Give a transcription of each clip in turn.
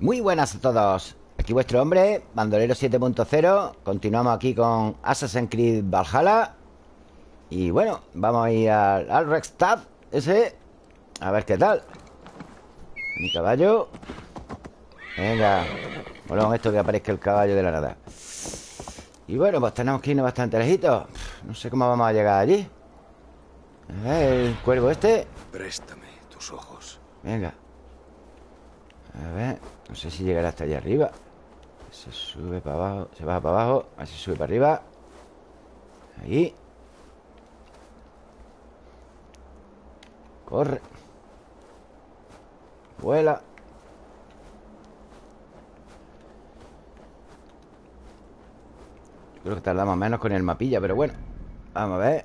Muy buenas a todos. Aquí vuestro hombre, Bandolero 7.0 Continuamos aquí con Assassin's Creed Valhalla. Y bueno, vamos a ir al, al Rexstad Ese A ver qué tal. Mi caballo. Venga Volvemos esto que aparezca el caballo de la nada. Y bueno, pues tenemos que irnos bastante lejitos. No sé cómo vamos a llegar allí. A ver, el cuervo este. Préstame tus ojos. Venga A ver No sé si llegará hasta allá arriba. Se sube para abajo Se baja para abajo A ver si sube para arriba. Ahí. Corre. Vuela. Creo que tardamos menos con el mapilla Pero bueno. Vamos a ver.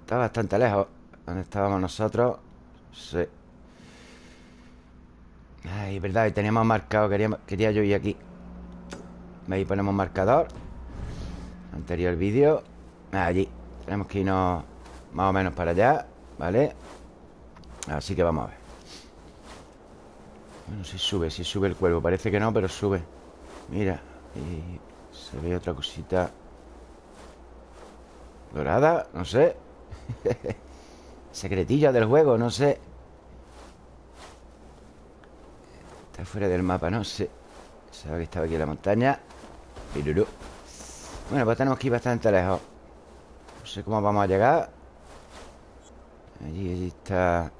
Está bastante lejos. ¿Dónde estábamos nosotros? Sí Ay, verdad, teníamos marcado quería, quería yo ir aquí. Ahí ponemos marcador. Anterior vídeo. Allí. Tenemos que irnos más o menos para allá ¿Vale? Así que vamos a ver. Bueno, si sube, si sube el cuervo. Parece que no, pero sube. Mira Y se ve otra cosita. Dorada, no sé. Secretilla del juego, no sé Está fuera del mapa, no sé Sabe que estaba aquí en la montaña. Pirurú Bueno, pues tenemos que ir bastante lejos. No sé cómo vamos a llegar. Allí, allí está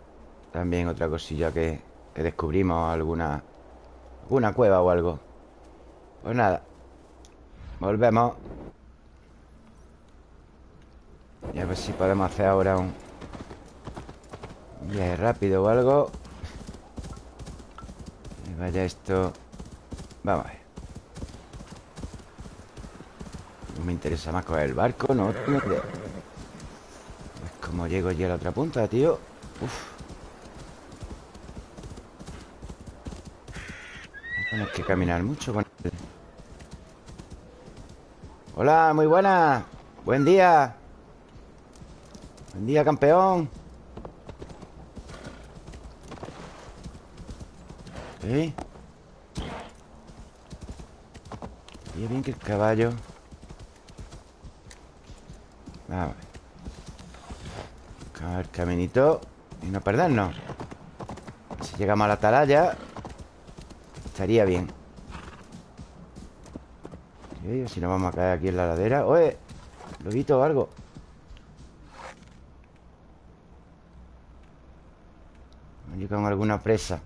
También otra cosilla que, que descubrimos Alguna Alguna cueva o algo. Pues nada Volvemos. Y a ver si podemos hacer ahora un, un viaje rápido o algo vaya esto. Vamos a ver. No me interesa más coger el barco No tengo idea Pues como llego allí a la otra punta, tío. Uf. Tenemos que caminar mucho con él. Hola, muy buena. Buen día. Buen día, campeón ¿Eh? Y bien que el caballo Vamos a Buscamos el caminito Y no perdernos Si llegamos a la atalaya Estaría bien ¿Sí? Si no vamos a caer aquí en la ladera ¡Oye! ¿Lobito o algo? Allí con alguna presa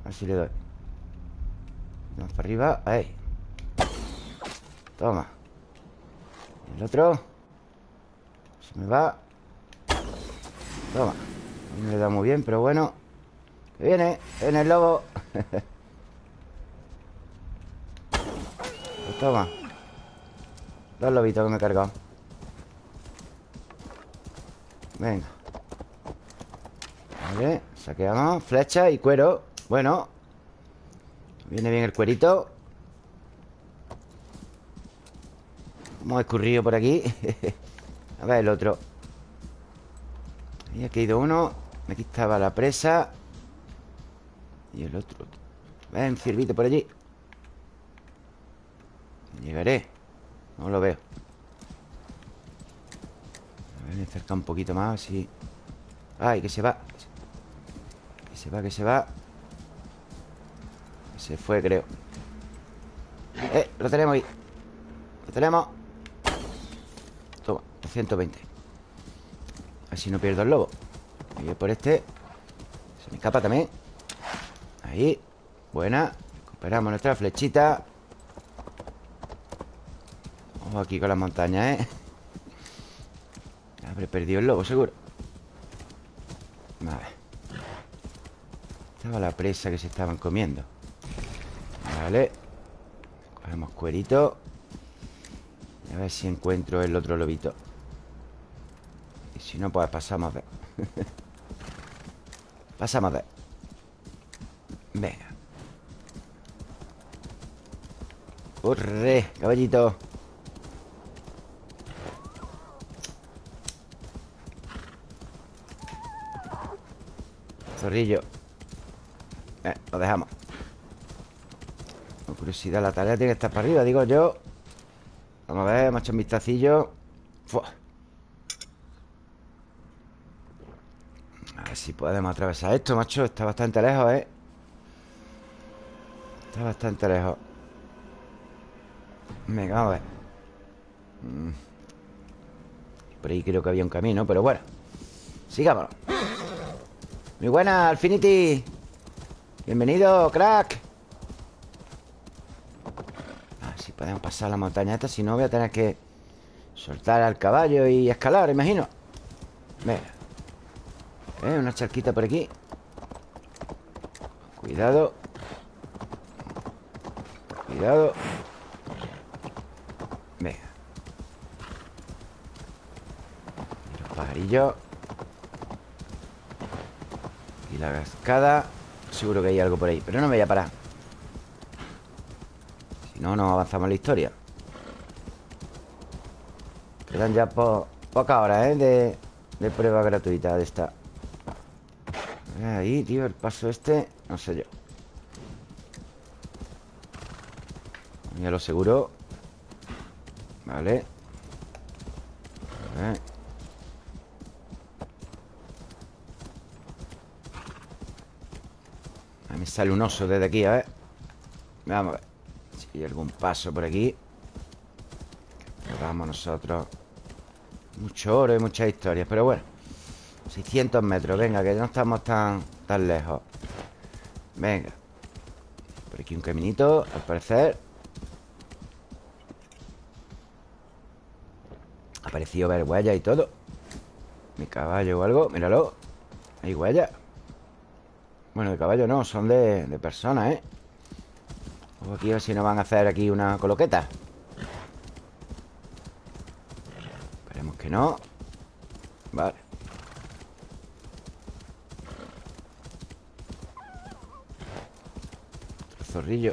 A ver si le doy. Vamos para arriba. Ahí. Toma. El otro. Se me va. Toma. No le da muy bien, pero bueno. Viene En el lobo. Pues toma. Dos lobitos que me he cargado. Venga. Vale, saqueamos. Flecha y cuero Bueno. Viene bien el cuerito. Hemos escurrido por aquí. A ver el otro. Ahí ha caído uno. Aquí estaba la presa. Y el otro. Ven, ciervito por allí. Llegaré. No lo veo. A ver, me acerca un poquito más Así Ay, que se va. Que se va, que se va Se fue, creo. Eh, lo tenemos ahí. Lo tenemos. Toma, 220 Así no pierdo el lobo. Voy por este. Se me escapa también. Ahí. Buena. Recuperamos nuestra flechita. Vamos aquí con las montañas, ¿eh? Habré perdido el lobo, seguro. Vale. Estaba la presa que se estaban comiendo Vale Cogemos cuerito. A ver si encuentro el otro lobito. Y si no, pues pasamos de Pasamos de Venga. ¡Corre, caballito! Zorrillo. Eh, Lo dejamos curiosidad, la tarea tiene que estar para arriba, digo yo. Vamos a ver, hemos hecho un vistacillo. A ver si podemos atravesar esto, macho. Está bastante lejos, ¿eh? Está bastante lejos. Venga, vamos a ver. Mm. Por ahí creo que había un camino, pero bueno. Sigámonos. Muy buena, Alfinity Bienvenido, crack A ver si podemos pasar la montaña esta Si no voy a tener que Soltar al caballo y escalar, imagino. Venga. Eh, Una charquita por aquí. Cuidado. Cuidado. Venga. Los pajarillos. Y la cascada. Seguro que hay algo por ahí Pero no me voy a parar No, no avanzamos la historia. Quedan ya po pocas horas, ¿eh? De, de prueba gratuita de esta. Ahí, tío, el paso este No sé yo. Ya lo seguro Vale. A ver. Ahí me sale un oso desde aquí, a ver. Vamos a ver Hay algún paso por aquí. Vamos nosotros. Mucho oro y muchas historias Pero bueno. 600 metros, venga, que no estamos tan, tan lejos. Venga. Por aquí un caminito, al parecer. Ha parecido ver huellas y todo. Mi caballo o algo, míralo. Hay huellas Bueno, de caballo no, son de, de personas, ¿eh? Aquí a ver si nos van a hacer aquí una coloqueta. Esperemos que no. Vale. Otro zorrillo.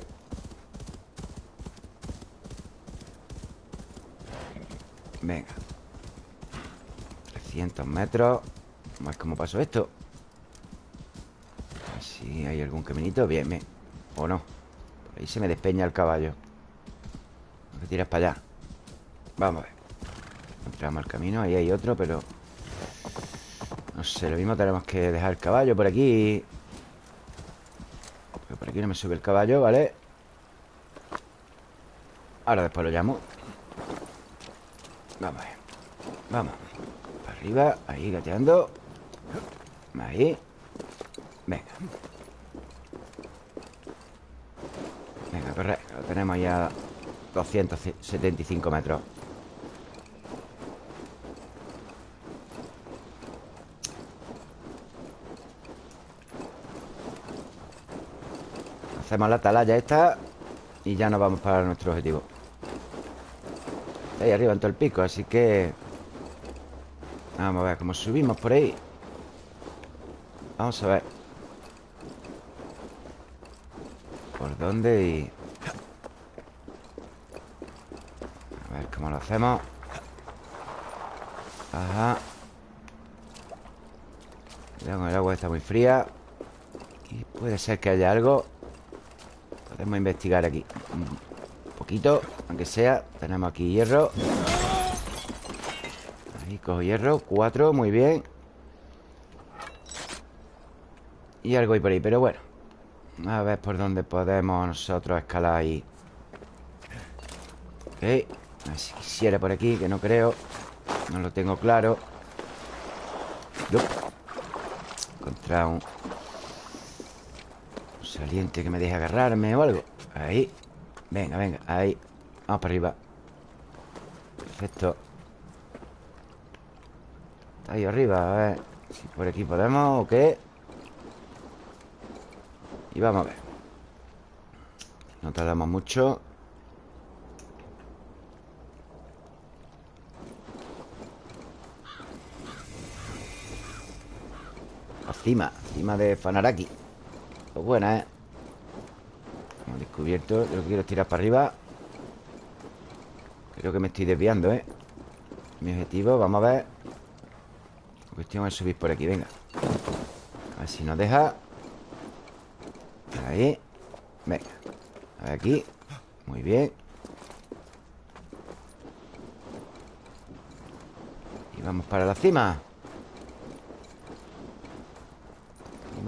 Venga. 300 metros. Vamos a ver cómo pasó esto. Si hay algún caminito. Bien, bien. O no ahí se me despeña el caballo. Tengo que tiras para allá. Vamos a ver. Entramos al camino Ahí hay otro, pero No sé, lo mismo tenemos que dejar el caballo por aquí. Pero por aquí no me sube el caballo, ¿vale? Ahora después lo llamo. Vamos a ver. Vamos. Para arriba, ahí gateando. Ahí. Venga, corre Lo tenemos ya 275 metros. Hacemos la atalaya esta Y ya nos vamos para nuestro objetivo. Ahí arriba en todo el pico Así que Vamos a ver cómo subimos por ahí. Vamos a ver Por dónde y... A ver cómo hacemos. Ajá. Cuidado el agua está muy fría. Y puede ser que haya algo. Podemos investigar aquí Un poquito, aunque sea. Tenemos aquí hierro. Ahí cojo hierro Cuatro, muy bien. Y algo hay por ahí, pero bueno. A ver por dónde podemos nosotros escalar ahí. Ok si quisiera por aquí, que no creo. No lo tengo claro. Yup. Contra un Un saliente que me deje agarrarme o algo. Ahí. Venga, venga, ahí. Vamos para arriba. Perfecto. Ahí arriba, a ver. Si por aquí podemos o qué Y vamos a ver. No tardamos mucho cima Cima de Fanaraki. Pues buena, ¿eh? Hemos descubierto Yo lo quiero tirar para arriba. Creo que me estoy desviando, ¿eh? Mi objetivo, vamos a ver. La cuestión es subir por aquí, venga. A ver si nos deja. Ahí. Venga. A ver aquí. Muy bien. Y vamos para la cima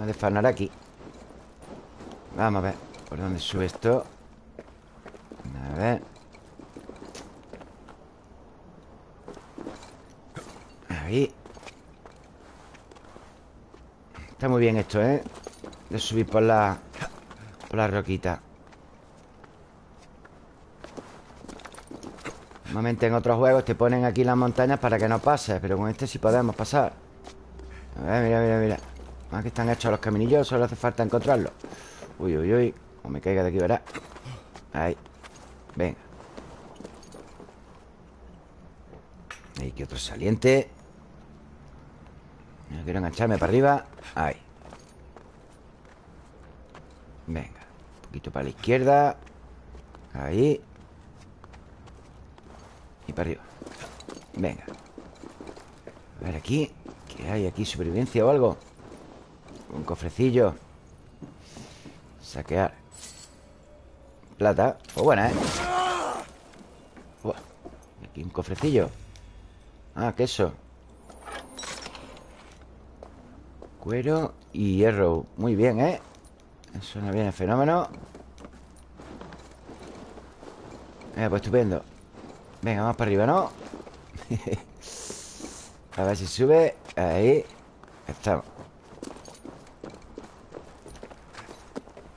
Cima de Fanaraki Vamos a ver ¿Por dónde sube esto? A ver. Ahí. Está muy bien esto, ¿eh? De subir por la... Por la roquita. Normalmente en otros juegos te ponen aquí las montañas para que no pases Pero con este sí podemos pasar. A ver, mira, mira, mira Más que están hechos los caminillos Solo hace falta encontrarlos. Uy, uy, uy O me caiga de aquí, ¿verdad? Ahí. Venga. Ahí que otro saliente. No quiero engancharme para arriba. Ahí. Venga Un poquito para la izquierda. Ahí. Y para arriba. Venga. A ver aquí ¿Qué hay aquí? ¿Supervivencia o algo? Un cofrecillo. Saquear. Plata. Pues buena, ¿eh? Aquí un cofrecillo. Ah, queso. Cuero y hierro. Muy bien, ¿eh? Suena bien el fenómeno. Eh, pues estupendo. Venga, vamos para arriba, ¿no? A ver si sube. Ahí. Estamos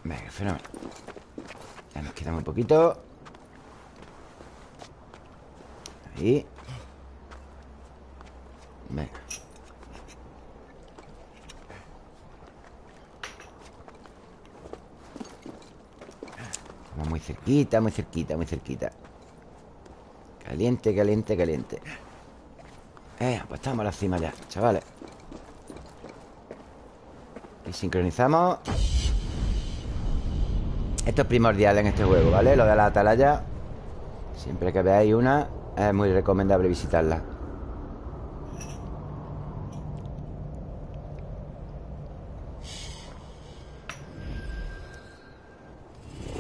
Venga, fenómeno Ya nos queda muy poquito. Ahí. Venga. Estamos muy cerquita, muy cerquita, muy cerquita. Caliente, caliente, caliente. Eh, pues estamos a la cima ya, chavales. Y sincronizamos Esto es primordial en este juego, ¿vale? Lo de la atalaya Siempre que veáis una Es muy recomendable visitarla.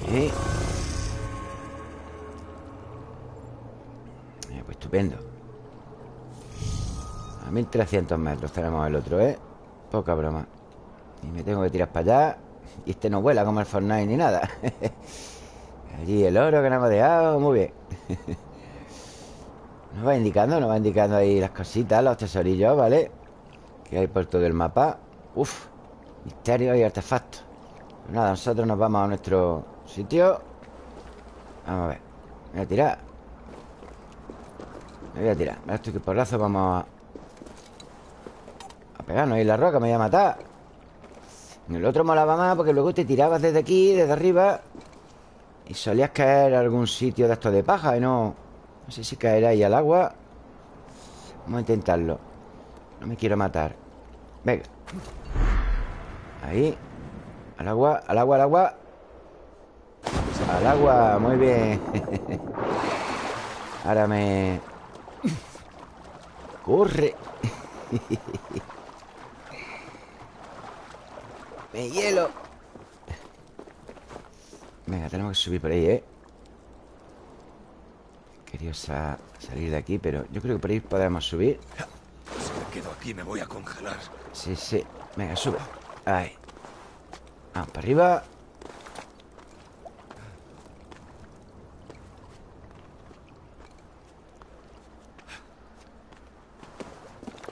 Eh, pues estupendo A 1300 metros tenemos el otro, ¿eh? Poca broma Y me tengo que tirar para allá Y este no vuela como el Fortnite ni nada. Allí el oro que nos hemos dejado Muy bien. Nos va indicando, nos va indicando ahí las cositas Los tesorillos, ¿vale? Que hay por todo el mapa. Uf, misterios y artefactos. Pues Nada, nosotros nos vamos a nuestro sitio. Vamos a ver voy a tirar. Me voy a tirar. Estoy que porrazo vamos a A pegarnos ahí la roca Me voy a matar En el otro molaba más porque luego te tirabas desde aquí Desde arriba Y solías caer a algún sitio de estos de paja Y no... No sé si caerá ahí al agua. Vamos a intentarlo. No me quiero matar. Venga. Ahí. Al agua, al agua, al agua. Al agua, muy bien. Ahora me... Corre Me hielo. Venga, tenemos que subir por ahí, ¿eh? Quería sa- salir de aquí, pero yo creo que por ahí podemos subir. Si me quedo aquí me voy a congelar. Sí, sí. Venga, sube. Ahí. Vamos para arriba.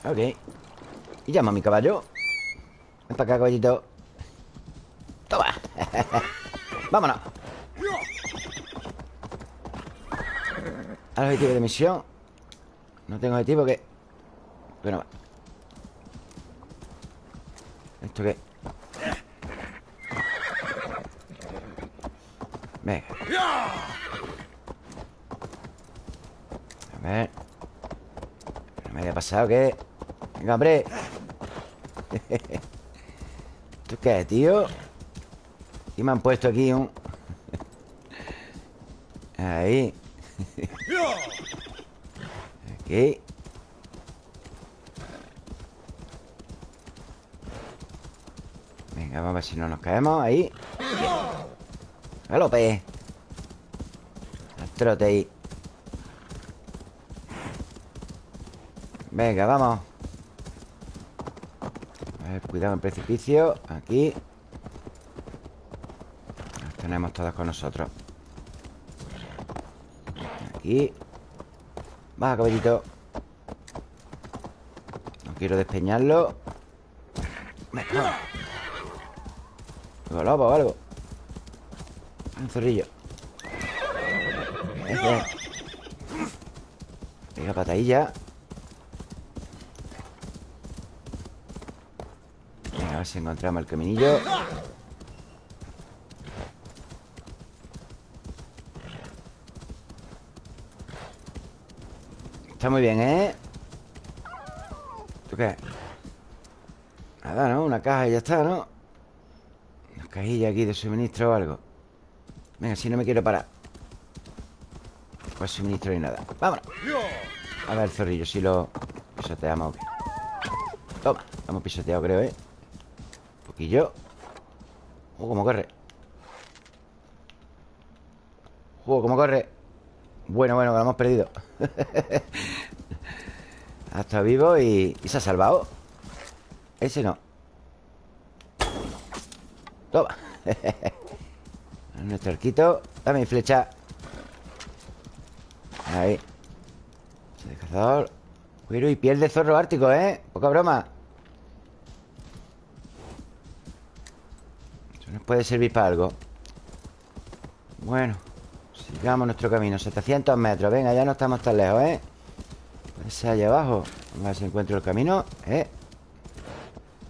Ok. Y llama a mi caballo. Ven para acá, caballito Toma. Vámonos. Al objetivo de misión No tengo objetivo que Bueno ¿Esto qué? Venga. A ver. No me haya pasado que Venga, hombre. ¿Esto qué tío? Y me han puesto aquí un... Ahí. Aquí. Venga, vamos a ver si no nos caemos. Ahí. Galope. Trote ahí. Venga, vamos. A ver, Cuidado en precipicio. Aquí tenemos todas con nosotros. Aquí. Baja, caballito. No quiero despeñarlo. Venga, vamos lobo o algo. Un zorrillo. Ese. Venga, patadilla. Venga, a ver si encontramos el caminillo Está muy bien, ¿eh? ¿Tú qué? Nada, ¿no? Una caja y ya está, ¿no? Una cajilla aquí de suministro o algo Venga, si no me quiero parar Pues suministro ni nada Vámonos A ver zorrillo, si lo pisoteamos o qué Toma, hemos pisoteado creo, ¿eh? Un poquillo Oh, cómo corre Oh, cómo corre Bueno, bueno, que lo hemos perdido. Ha estado vivo y, y se ha salvado. Ese no. Toma. Nuestro arquito. Dame mi flecha. Ahí. De cazador. Cuero y piel de zorro ártico, ¿eh? Poca broma. Eso nos puede servir para algo. Bueno Sigamos nuestro camino 700 metros Venga, ya no estamos tan lejos, ¿eh? Ser allá abajo Vamos a ver si encuentro el camino ¿Eh?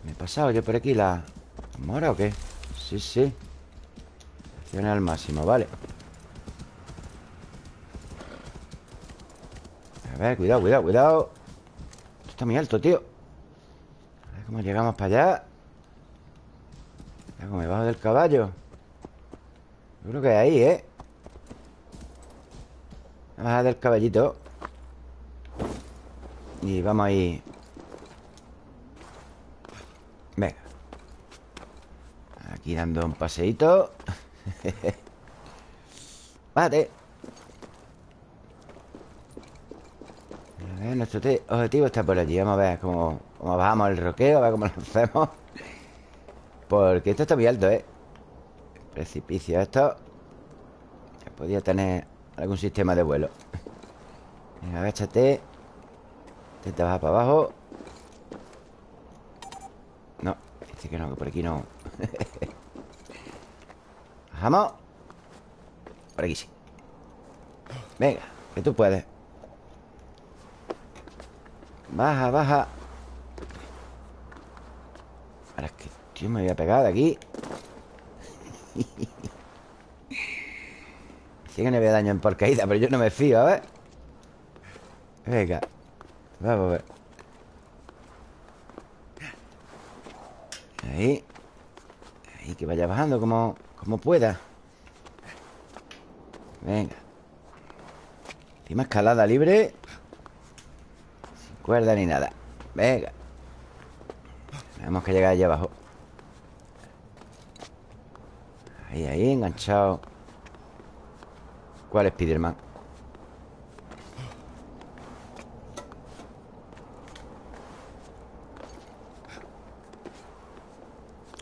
¿Me he pasado yo por aquí la mora o qué? Sí, sí Acción al máximo, vale A ver, cuidado, cuidado, cuidado Esto está muy alto, tío A ver cómo llegamos para allá Cómo me bajo del caballo Yo creo que ahí, ¿eh? Vamos a bajar del caballito. Y vamos ahí. Venga. Aquí dando un paseíto. Bájate A ver, nuestro objetivo está por allí Vamos a ver cómo, cómo bajamos el roqueo A ver cómo lo hacemos. Porque esto está muy alto, ¿eh? Precipicio esto. Podría tener algún sistema de vuelo. Venga, agáchate. Intenta bajar para abajo. No, dice que no, que por aquí no. Bajamos. Por aquí sí. Venga, que tú puedes. Baja, baja. Ahora es que, tío, me voy a pegar de aquí Sí que no había daño en por caída Pero yo no me fío, a ver. Venga Vamos a ver. Ahí. Ahí, que vaya bajando como, como pueda. Venga. Encima escalada libre. Sin cuerda ni nada. Venga. Tenemos que llegar allá abajo. Ahí, ahí, enganchado ¿Cuál es Spiderman?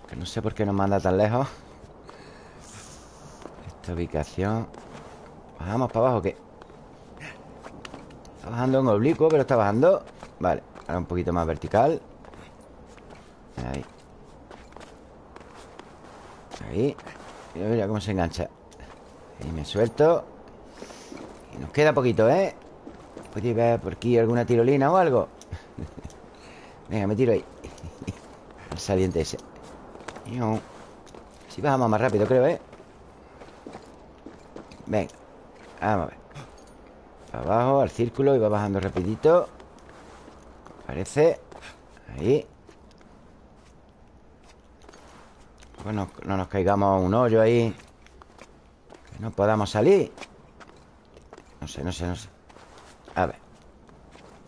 Que no sé por qué nos manda tan lejos. Esta ubicación. ¿Bajamos para abajo qué? Está bajando en oblicuo, pero está bajando. Vale, ahora un poquito más vertical. Ahí. Ahí. Mira, mira cómo se engancha. Ahí me suelto. Y nos queda poquito, ¿eh? ¿Podéis ver por aquí alguna tirolina o algo? Venga, me tiro ahí. El saliente ese. Si bajamos más rápido, creo, ¿eh? Venga Vamos a ver. Para abajo, al círculo Y va bajando rapidito. Parece Ahí. Bueno, no nos caigamos un hoyo ahí. Que no podamos salir No sé, no sé, no sé. A ver.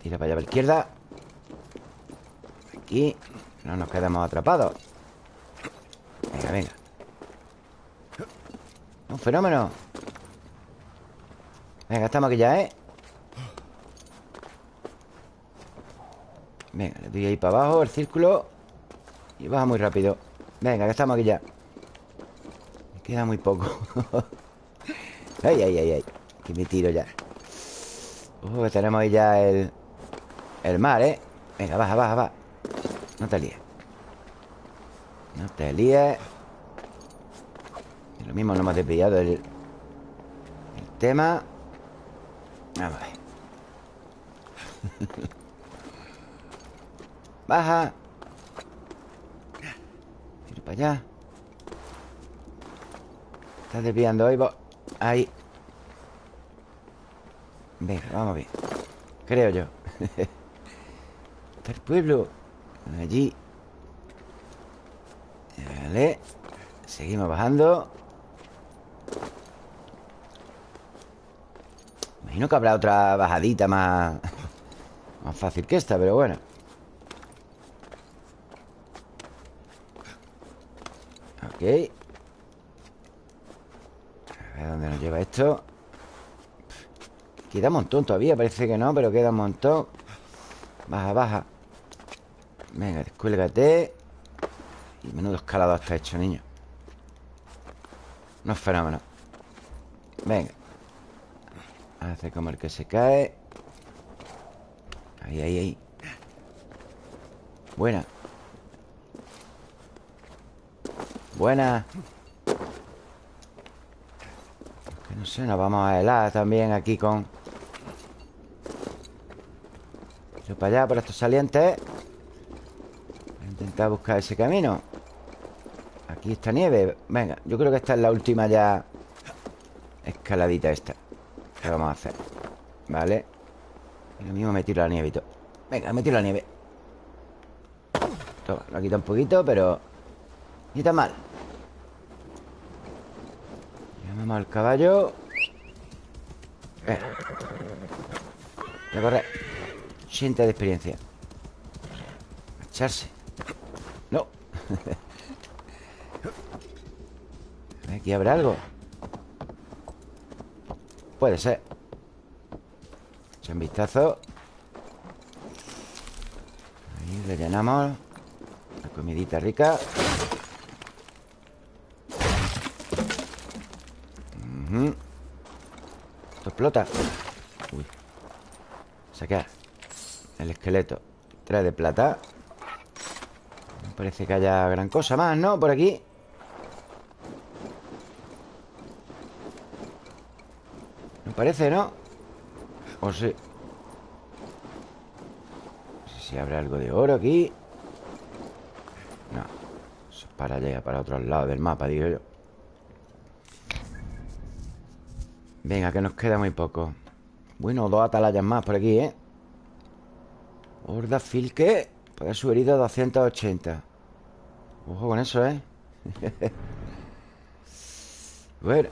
Tira para allá a la izquierda. Aquí. No nos quedamos atrapados. Venga, venga. Un fenómeno. Venga, estamos aquí ya, ¿eh? Venga, le doy ahí para abajo el círculo. Y baja muy rápido. Venga, que estamos aquí ya Me queda muy poco. Ay, ay, ay, ay Aquí me tiro ya. Uh, tenemos ahí ya el El mar, ¿eh? Venga, baja, baja, baja. No te líes. No te líes. Lo mismo no hemos desviado el, el tema. Vamos a ver. Baja. Tiro para allá. Estás desviando ahí Ahí Venga, vamos bien. Creo yo. Está el pueblo Allí. Vale. Seguimos bajando. Imagino que habrá otra bajadita más Más fácil que esta, pero bueno. Ok. A ver dónde nos lleva esto Queda un montón todavía Parece que no, pero queda un montón. Baja, baja. Venga, descuélgate. Y menudo escalado está hecho, niño. No es fenómeno. Venga. Hace como el que se cae. Ahí, ahí, ahí. Buena. Buena. Que no sé, nos vamos a helar también aquí con... Para allá, por estos salientes. Intentar buscar ese camino. Aquí está nieve. Venga, yo creo que esta es la última ya Escaladita esta ¿Qué vamos a hacer? Vale Y lo mismo me tiro la nieve Venga, me tiro la nieve. Toma, lo quita un poquito, pero Ni tan mal. Llamamos al caballo. Eh. Voy a correr 80 de experiencia. Echarse No. Aquí habrá algo. Puede ser. Echa un vistazo Ahí rellenamos. La comidita rica. Esto explota. Uy. Sacar El esqueleto Trae de plata. No parece que haya gran cosa más, ¿no? Por aquí. No parece, ¿no? O sí. No sé si habrá algo de oro aquí. No. Eso es para allá, para otro lado del mapa, digo yo. Venga, que nos queda muy poco. Bueno, dos atalayas más por aquí, ¿eh? Horda Filke Poder su herido 280 Ojo con eso, ¿eh? bueno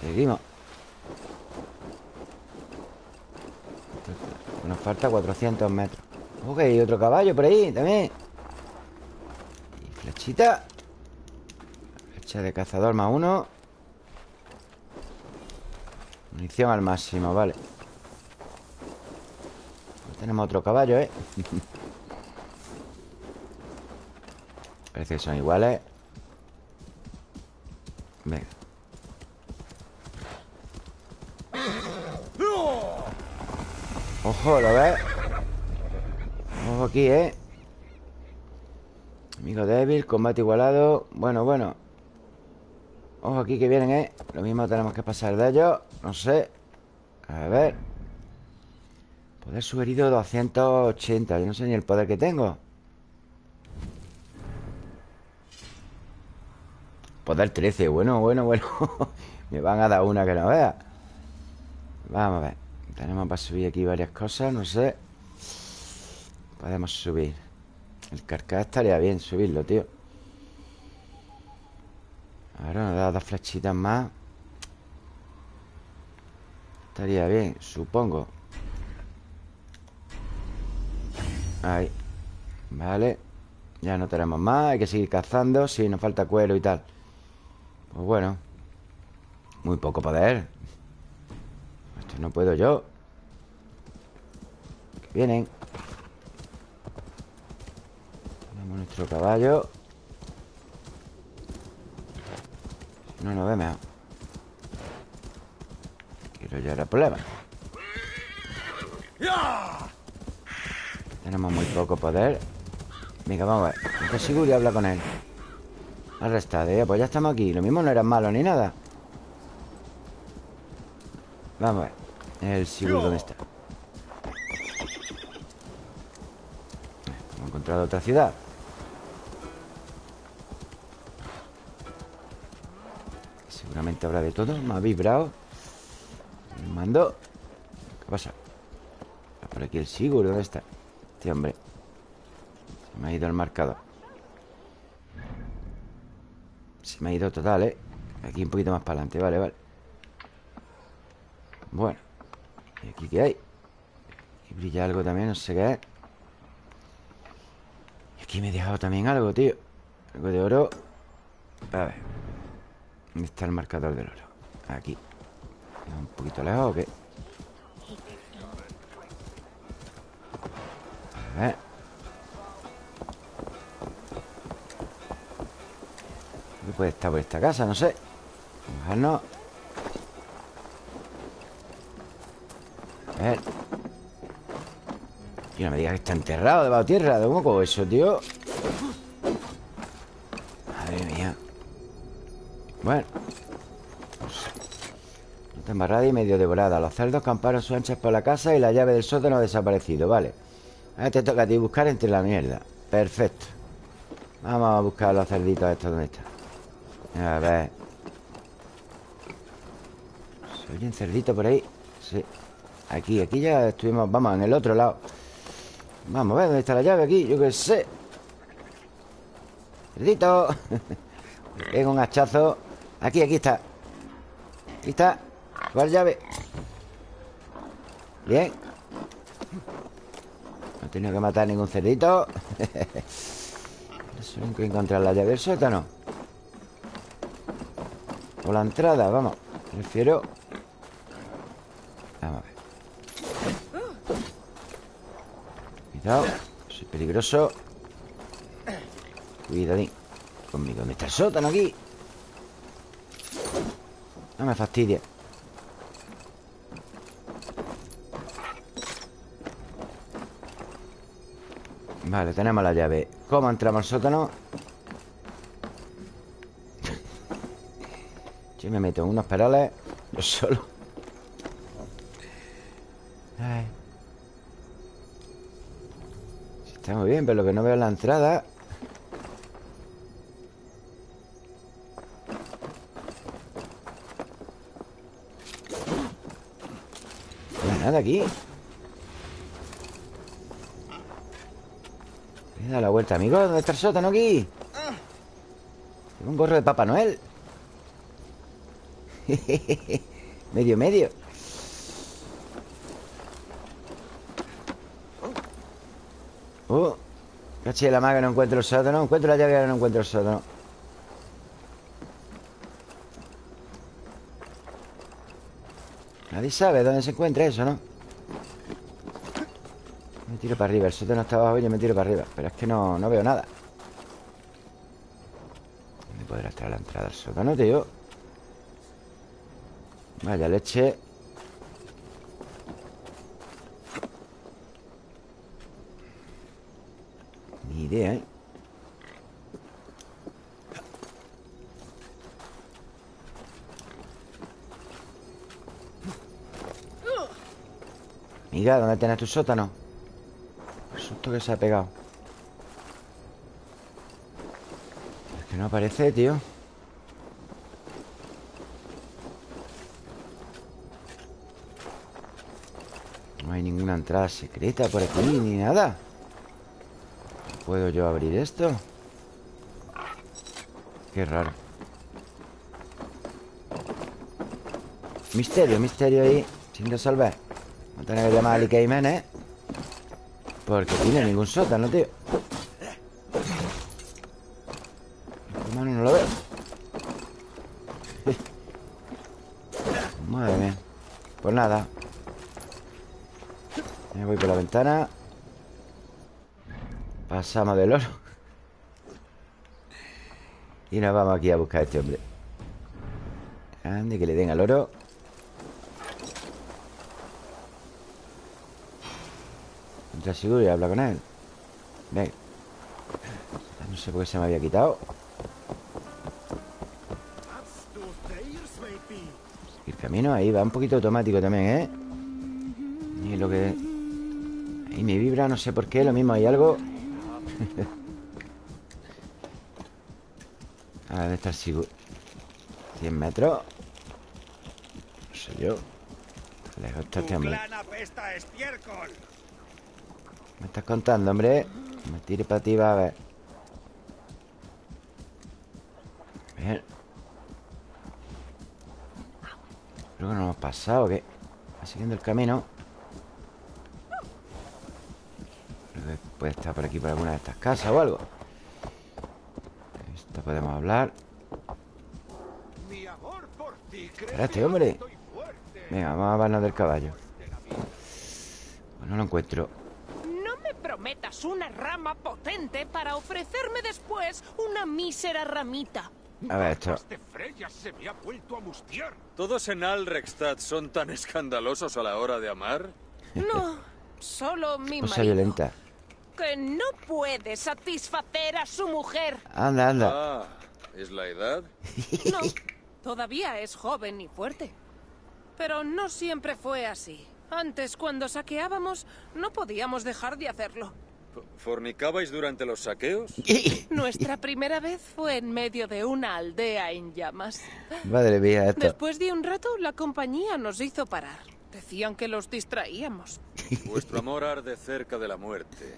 Seguimos. Nos falta 400 metros. Ok, otro caballo por ahí también. Y flechita. Flecha de cazador más uno. Munición al máximo, vale Tenemos otro caballo, ¿eh? Parece que son iguales Venga Ojo, ¿lo ves? Ojo aquí, ¿eh? Amigo débil, combate igualado Bueno, bueno Ojo aquí que vienen, ¿eh? Lo mismo tenemos que pasar de ellos No sé A ver Poder sugerido 280 Yo no sé ni el poder que tengo. Poder 13 Bueno, bueno, bueno. Me van a dar una que no vea. Vamos a ver. Tenemos para subir aquí varias cosas, no sé. Podemos subir. El carcaj estaría bien subirlo, tío. Ahora nos da dos flechitas más. Estaría bien, supongo Ahí. Vale. Ya no tenemos más Hay que seguir cazando Sí, nos falta cuero y tal. Pues bueno Muy poco poder. No puedo yo. Que vienen. Tenemos nuestro caballo. No nos ve mejor. Quiero llegar al problema Tenemos muy poco poder. Venga, vamos a ver. Seguro y habla con él. Arrestado, ¿eh? pues ya estamos aquí. Lo mismo no eran malos ni nada. Vamos a ver. El Sigurd, ¿dónde está? Hemos encontrado otra ciudad. Seguramente habrá de todo. Me ha vibrado. Me mandó ¿Qué pasa? Por aquí el Sigurd, ¿dónde está? Este hombre. Se me ha ido el marcador. Se me ha ido total, ¿eh? Aquí un poquito más para adelante, vale, vale. Bueno ¿Y aquí qué hay? Aquí brilla algo también, no sé qué es. Y aquí me he dejado también algo, tío. Algo de oro. A ver. ¿Dónde está el marcador del oro? Aquí. ¿Un poquito lejos o qué? Puede estar por esta casa? No sé. Vamos a ver. Y no me digas que está enterrado debajo de tierra ¿De cómo cojo eso, tío? Madre mía. Bueno. Está embarrada y medio devorada. Los cerdos camparon sus anchas por la casa Y la llave del sótano ha desaparecido Vale. Ahora te toca a ti buscar entre la mierda. Perfecto. Vamos a buscar los cerditos estos ¿Dónde están? A ver. ¿Se oye un cerdito por ahí? Sí. Aquí, aquí ya estuvimos Vamos, en el otro lado. Vamos a ver dónde está la llave aquí Yo qué sé. Cerdito. Tengo un hachazo. Aquí, aquí está. Aquí está. ¿Cuál llave? Bien. No he tenido que matar ningún cerdito. Solo que encontrar la llave del sótano O la entrada, vamos. Prefiero Vamos a ver. Cuidado Soy peligroso. Cuidadín Conmigo. ¿Dónde está el sótano aquí? No me fastidia Vale, tenemos la llave. ¿Cómo entramos al sótano? Yo me meto en unos perales Yo solo Ay. Está muy bien, pero lo que no veo es la entrada No hay nada aquí He dado la vuelta, amigo ¿Dónde está el sótano aquí? Tengo un gorro de Papá Noel Medio, medio Oh Caché la maga, no encuentro el sótano Encuentro la llave, no encuentro el sótano Nadie sabe dónde se encuentra eso, ¿no? Me tiro para arriba El sótano está abajo y yo me tiro para arriba Pero es que no, no veo nada ¿Dónde podrá estar la entrada al sótano, tío? Vaya leche Ni idea, ¿eh? Amiga, ¿dónde tienes tu sótano? El susto que se ha pegado Es que no aparece, tío Ninguna entrada secreta por aquí Ni nada. ¿Puedo yo abrir esto? Qué raro. Misterio, misterio ahí Sin resolver. Vamos a tener que llamar a Ali Jiménez Porque tiene ningún sótano, tío Pasamos del oro. Y nos vamos aquí a buscar a este hombre. Ande, que le den al oro. Entra seguro y habla con él. Ven. No sé por qué se me había quitado. El camino ahí va un poquito automático también, ¿eh? Y lo que... Me vibra, no sé por qué Lo mismo hay algo. A ver, ¿dónde está el sigo? 100 metros No sé yo. Lejos está este hombre. Me estás contando, hombre Me tire para ti, va a ver. Bien. Creo que no hemos pasado, ¿qué? Va siguiendo el camino puede estar por aquí, por alguna de estas casas o algo. Esto podemos hablar. Espérate, hombre. Venga, vamos a hablarnos del caballo. Pues no lo encuentro. No me prometas una rama potente Para ofrecerme después una mísera ramita. A ver, esto. ¿Todos en Alrekstad son tan escandalosos a la hora de amar? No, solo mi Cosa marido. violenta que no puede satisfacer a su mujer. Anda, anda Ah, ¿es la edad? No, todavía es joven y fuerte. Pero no siempre fue así. Antes, cuando saqueábamos, no podíamos dejar de hacerlo. ¿Fornicabais durante los saqueos? Nuestra primera vez fue en medio de una aldea en llamas. Madre mía, esto Después de un rato, la compañía nos hizo parar. Decían que los distraíamos. Vuestro amor arde cerca de la muerte.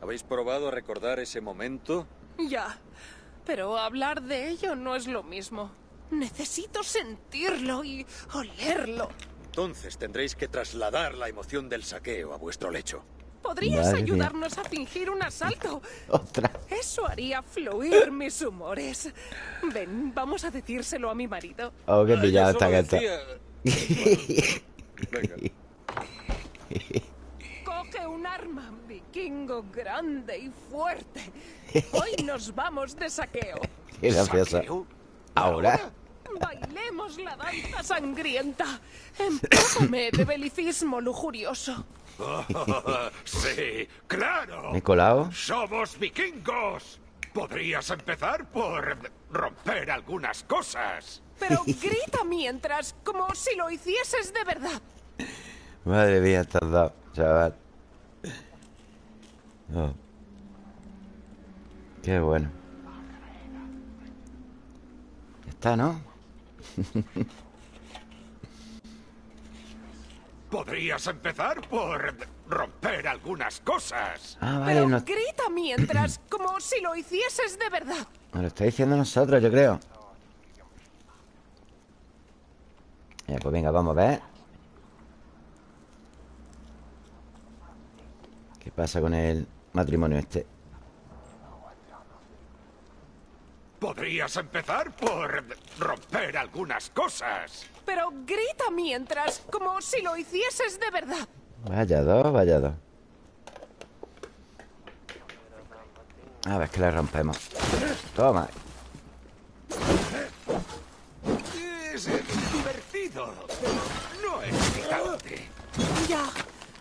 ¿Habéis probado a recordar ese momento? Ya, pero hablar de ello no es lo mismo. Necesito sentirlo y olerlo. Entonces tendréis que trasladar la emoción del saqueo a vuestro lecho. ¿Podrías Madre mía. ayudarnos a fingir un asalto? Otra Eso haría fluir mis humores. Ven, vamos a decírselo a mi marido. Oh, qué Ah, pillado está solo que está decía- Venga. Coge un arma, vikingo grande y fuerte. Hoy nos vamos de saqueo. Qué gracioso Ahora Bailemos la danza sangrienta. Empújame de belicismo lujurioso. sí, claro. Colado Somos vikingos. Podrías empezar por romper algunas cosas. Pero grita mientras, como si lo hicieses de verdad. Madre mía, estás dado, chaval Oh. Qué bueno Ya está, ¿no? Podrías empezar por romper algunas cosas. Ah, vale, Pero nos, grita mientras, como si lo hicieses de verdad. nos lo está diciendo nosotros, yo creo Ya, pues venga, vamos a ver ¿Qué pasa con el matrimonio este? Podrías empezar por romper algunas cosas. Pero grita mientras, como si lo hicieses de verdad. Vaya dos, vaya dos A ver, que le rompemos Toma Es divertido, pero no es excitante. Ya,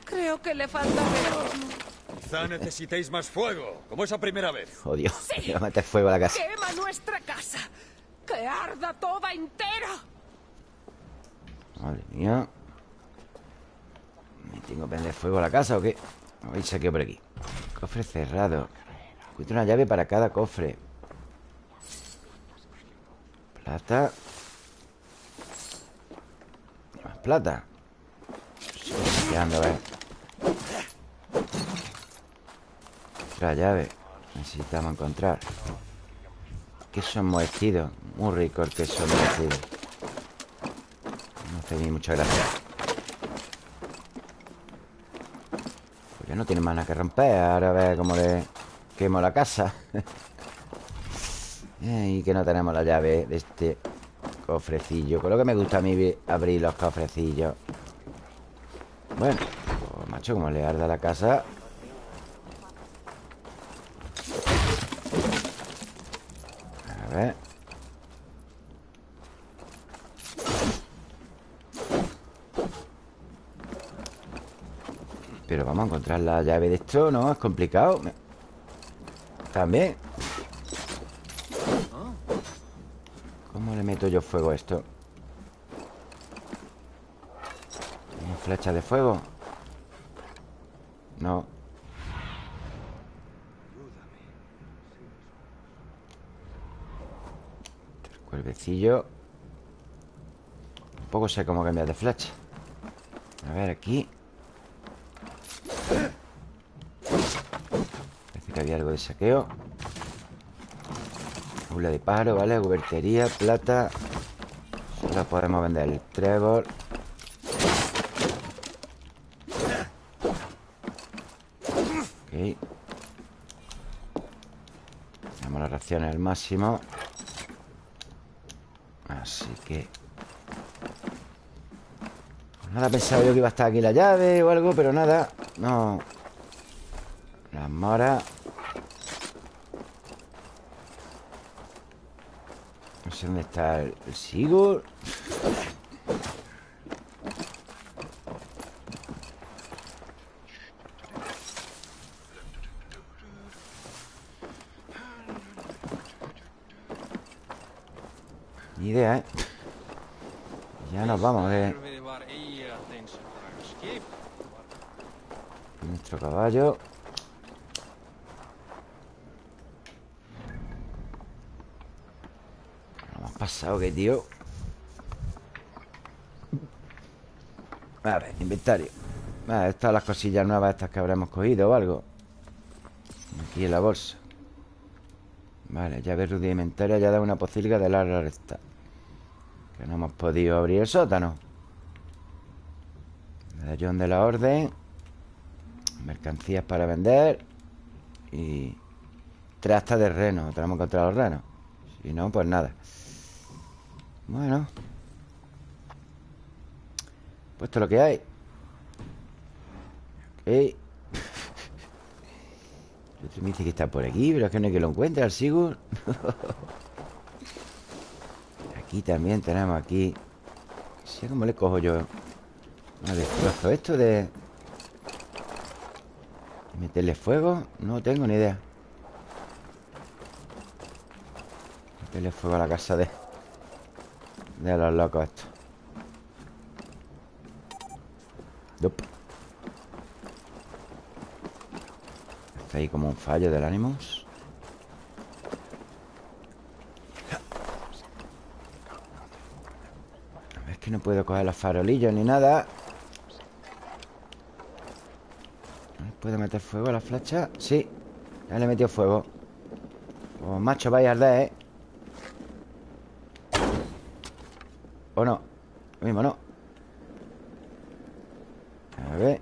creo que le falta realismo. Quizá necesitéis más fuego, como esa primera vez. Oh, Dios Sí. Voy a meter fuego a la casa Quema nuestra casa. Que arda toda entera. Madre mía ¿Me tengo que prender fuego a la casa o qué? A ver, saqueo por aquí Cofre cerrado Encuentro una llave para cada cofre Plata Más plata Estoy a ver Otra llave. Necesitamos encontrar. Queso enmohecido. Muy rico el queso enmohecido. No hace ni mucha gracia Pues ya no tiene más nada que romper. Ahora a ver cómo le quemo la casa. Y que no tenemos la llave de este cofrecillo. Con lo que me gusta a mí abrir los cofrecillos. Bueno, pues Macho, como le arda la casa A ver. Pero vamos a encontrar la llave de esto No, es complicado. También. ¿Cómo le meto yo fuego a esto? ¿Una flecha de fuego? No cuervecillo Tampoco sé cómo cambiar de flecha. A ver, aquí. Parece que había algo de saqueo. Jaula de paro, ¿vale? Gubertería, plata. Solo podemos vender el trébol. Ok. Tenemos las raciones al máximo pues Nada, pensaba yo que iba a estar aquí la llave o algo Pero nada, no. Las moras. No sé dónde está el, el Sigurd Ni idea, ¿eh? Ya nos vamos, ¿eh? Nuestro caballo Lo hemos pasado, que tío ver, inventario. Vale, estas son las cosillas nuevas Estas que habremos cogido o algo. Aquí en la bolsa. Vale, llave rudimentaria Ya da una pocilga de larga recta. Que no hemos podido abrir el sótano. Medallón de la orden. Mercancías para vender. Y Trasta de reno Tenemos que encontrar los renos. Si no, pues nada Bueno. Pues esto es lo que hay. Ok. El otro me dice que está por aquí Pero es que no hay que lo encuentre al Sigurd Aquí también tenemos aquí. Sé cómo le cojo yo. No destrozo esto de ¿Meterle fuego? No tengo ni idea. Meterle fuego a la casa de De los locos estos Dup. Está ahí como un fallo del Animus Es que no puedo coger los farolillos ni nada ¿Puedo meter fuego a la flecha? Sí, ya le he metido fuego Oh, macho, vaya a arder, ¿eh? ¿O no? Lo mismo, no A ver.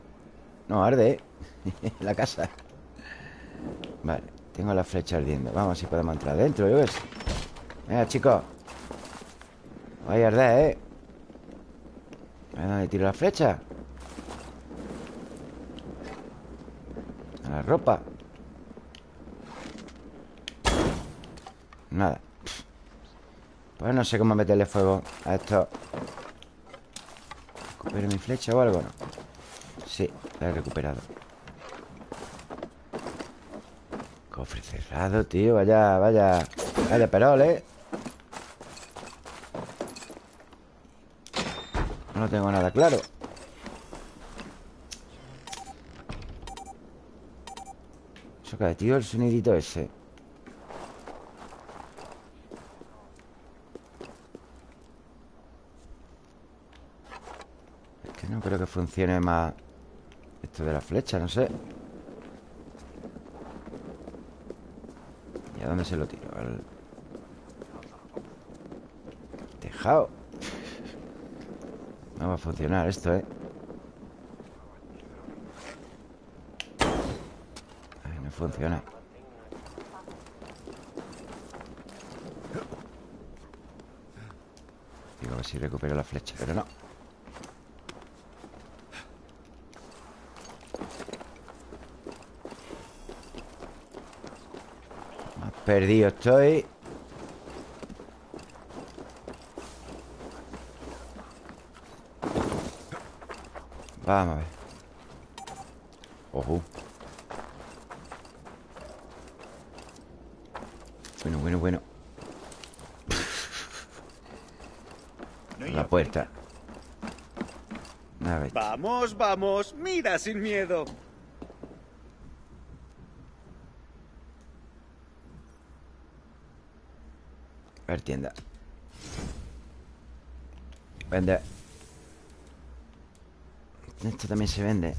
No, arde, ¿eh? la casa. Vale, tengo la flecha ardiendo. Vamos si podemos entrar dentro, yo ves Venga, chicos Vaya a arder, ¿eh? A ver dónde tiro la flecha. A la ropa. Nada Pues no sé cómo meterle fuego a esto. ¿Recupero mi flecha o algo? No. Sí, la he recuperado. Cofre cerrado, tío. Vaya, vaya Vaya perol, ¿eh? No tengo nada claro. Eso cae, tío, el sonidito ese Es que no creo que funcione más Esto de la flecha, no sé ¿Y a dónde se lo tiro? Al tejado No va a funcionar esto, ¿eh? No funciona Digo, a ver si recupero la flecha Pero no Perdido estoy. Vamos Ojo. Bueno, bueno, bueno. La puerta. Vamos, vamos, mira sin miedo. A ver, tienda. Vende. Esto también se vende.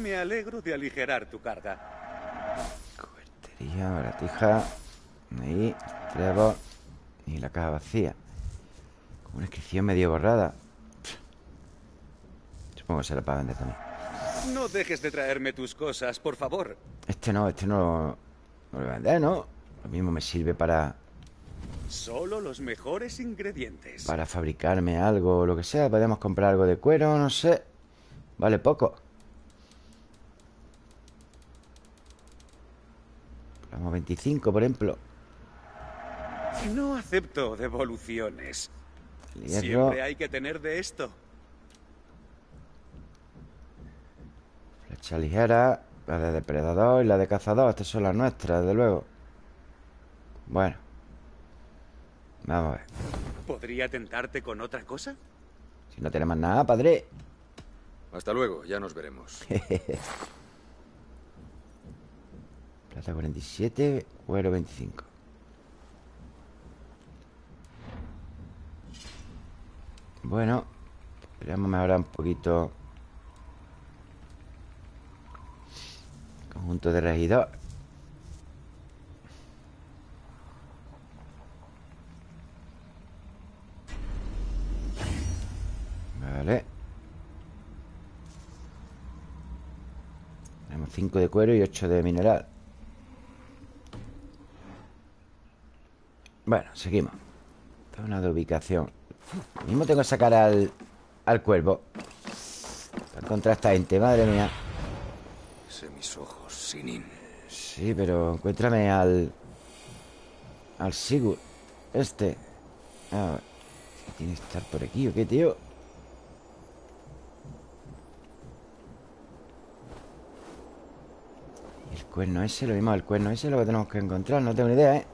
Me alegro de aligerar tu carga. Cubertería, baratija. Ahí, trébol Y la caja vacía. Con una inscripción medio borrada. Supongo que será para vender también No dejes de traerme tus cosas, por favor. Este no, este no lo, no lo voy a vender, ¿no? Lo mismo me sirve para, Solo los mejores ingredientes. para fabricarme algo o lo que sea Podemos comprar algo de cuero, no sé Vale poco Vamos 25, por ejemplo No acepto devoluciones. Hierro Siempre hay que tener de esto. Flecha ligera La de depredador y la de cazador Estas son las nuestras, desde luego. Bueno Vamos a ver. ¿Podría tentarte con otra cosa? Si no tenemos nada, padre. Hasta luego, ya nos veremos. Plata 47, cuero 25 Bueno Podríamos mejorar un poquito Conjunto de regidor Vale. Tenemos 5 de cuero y 8 de mineral. Bueno, seguimos. Zona de ubicación. Lo mismo tengo que sacar al, al cuervo. Para encontrar a esta gente, madre mía. Mis ojos, Sí, pero encuéntrame al... Al Sigurd Este A ver ¿qué Tiene que estar por aquí o qué, tío? ¿Y el cuerno ese? Lo mismo el cuerno ese es lo que tenemos que encontrar No tengo ni idea, ¿eh?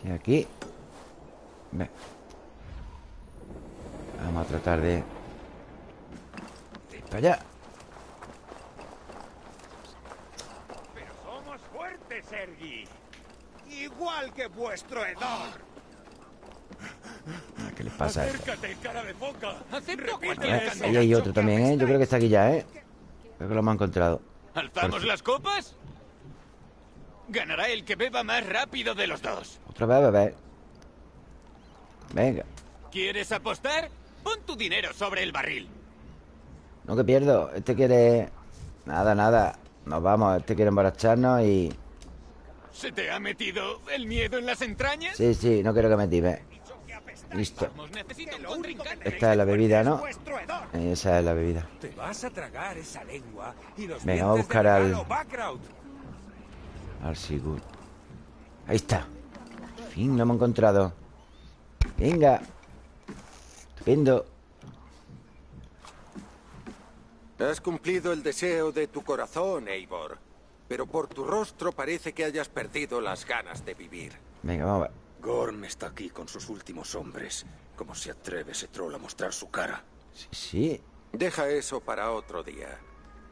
Sí, aquí Ve. Vamos a tratar de... de ir para allá Pero somos fuertes, Sergi. Igual que vuestro Edor. Ah, ¿Qué les pasa a esto? Acércate, cara de foca. Acepto Repite cualquier Eh, eso. Ahí hay otro también, ¿eh? Yo creo que está aquí ya, ¿eh? Creo que lo hemos encontrado ¿Alzamos las copas? Ganará el que beba más rápido de los dos. Otra vez, bebé Venga ¿Quieres apostar? Pon tu dinero sobre el barril. No que pierdo Este quiere... Nada, nada Nos vamos Este quiere emborracharnos y... ¿Se te ha metido el miedo en las entrañas? Sí, sí, no quiero que me time Listo. Esta es la bebida, ¿no? Edor. Esa es la bebida Venga, vamos a buscar al-. Al Sigurd Ahí está Por fin lo hemos encontrado Venga Estupendo Has cumplido el deseo de tu corazón, Eivor. Pero por tu rostro parece que hayas perdido las ganas de vivir. Venga, vamos a ver Gorm está aquí con sus últimos hombres. ¿Cómo se atreve ese troll a mostrar su cara? Sí, sí Deja eso para otro día.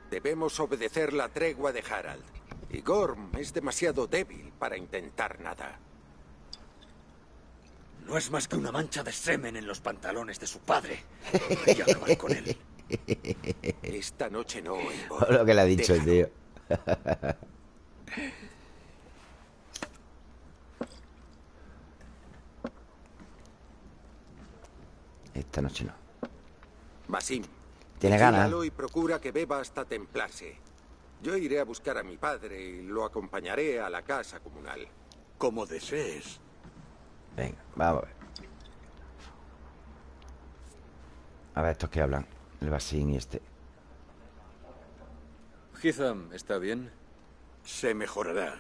Debemos obedecer la tregua de Harald. Y Gorm es demasiado débil para intentar nada. No es más que una mancha de semen en los pantalones de su padre. Debería acabar con él. Esta noche no, Eivor. Lo que le ha dicho el tío Esta noche no Basim. Tiene ganas. y procura que beba hasta templarse. Yo iré a buscar a mi padre y lo acompañaré a la casa comunal. Como desees. Venga, vamos a ver A ver, estos que hablan El Basín y este Hitham, ¿está bien? Se mejorará,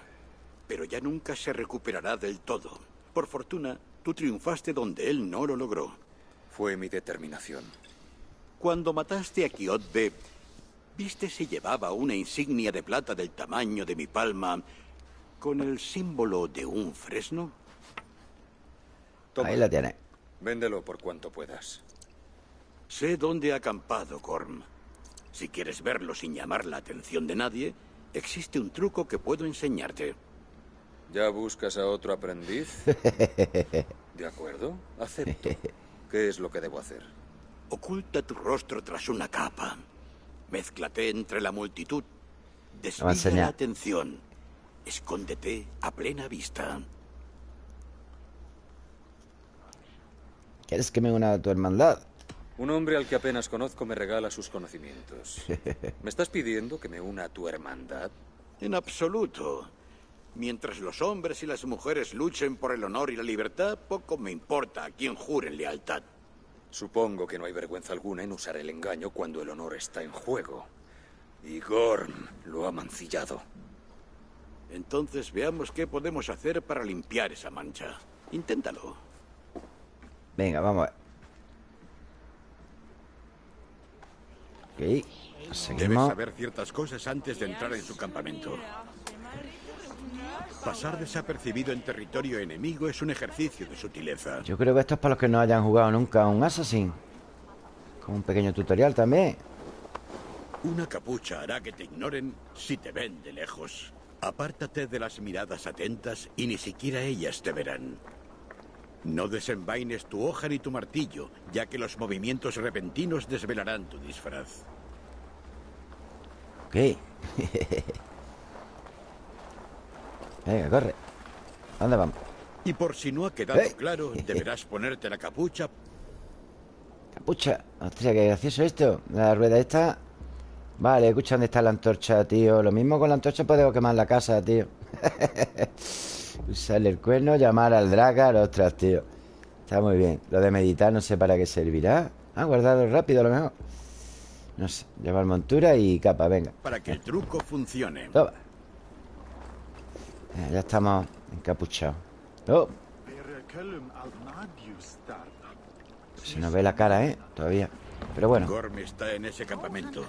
pero ya nunca se recuperará del todo. Por fortuna, tú triunfaste donde él no lo logró. Fue mi determinación. Cuando mataste a Kiotbe, ¿viste si llevaba una insignia de plata del tamaño de mi palma con el símbolo de un fresno? Toma, Ahí la tiene Véndelo por cuanto puedas. Sé dónde ha acampado Gorm. Si quieres verlo sin llamar la atención de nadie, existe un truco que puedo enseñarte. ¿Ya buscas a otro aprendiz? De acuerdo, acepto. ¿Qué es lo que debo hacer? Oculta tu rostro tras una capa. Mézclate entre la multitud. Desvía la atención. Escóndete a plena vista. ¿Quieres que me una a tu hermandad? Un hombre al que apenas conozco me regala sus conocimientos. ¿Me estás pidiendo que me una a tu hermandad? En absoluto. Mientras los hombres y las mujeres luchen por el honor y la libertad, poco me importa a quién juren lealtad. Supongo que no hay vergüenza alguna en usar el engaño cuando el honor está en juego. Y Gorm lo ha mancillado. Entonces veamos qué podemos hacer para limpiar esa mancha. Inténtalo. Venga, vamos a ver Ok Debes Seguimos saber ciertas cosas antes de entrar en su campamento. Pasar desapercibido en territorio enemigo es un ejercicio de sutileza. Yo creo que esto es para los que no hayan jugado nunca a un Assassin Con un pequeño tutorial también Una capucha hará que te ignoren si te ven de lejos. Apártate de las miradas atentas y ni siquiera ellas te verán. No desenvaines tu hoja ni tu martillo, ya que los movimientos repentinos desvelarán tu disfraz. Ok. Venga, corre. ¿Dónde vamos? Y por si no ha quedado ¡Eh! claro, deberás ponerte la capucha. Capucha. Hostia, qué gracioso esto. La rueda esta. Vale, escucha dónde está la antorcha, tío. Lo mismo con la antorcha podemos quemar la casa, tío Usarle el cuerno Llamar al dragar Ostras, tío Está muy bien. Lo de meditar no sé para qué servirá. Ah, guardarlo rápido a lo mejor. No sé Llevar montura y capa, venga. Para que el truco funcione. Toma. Eh, Ya estamos encapuchados. Oh, se nos ve la cara, ¿eh? Todavía. Pero bueno. Gorm está en ese campamento.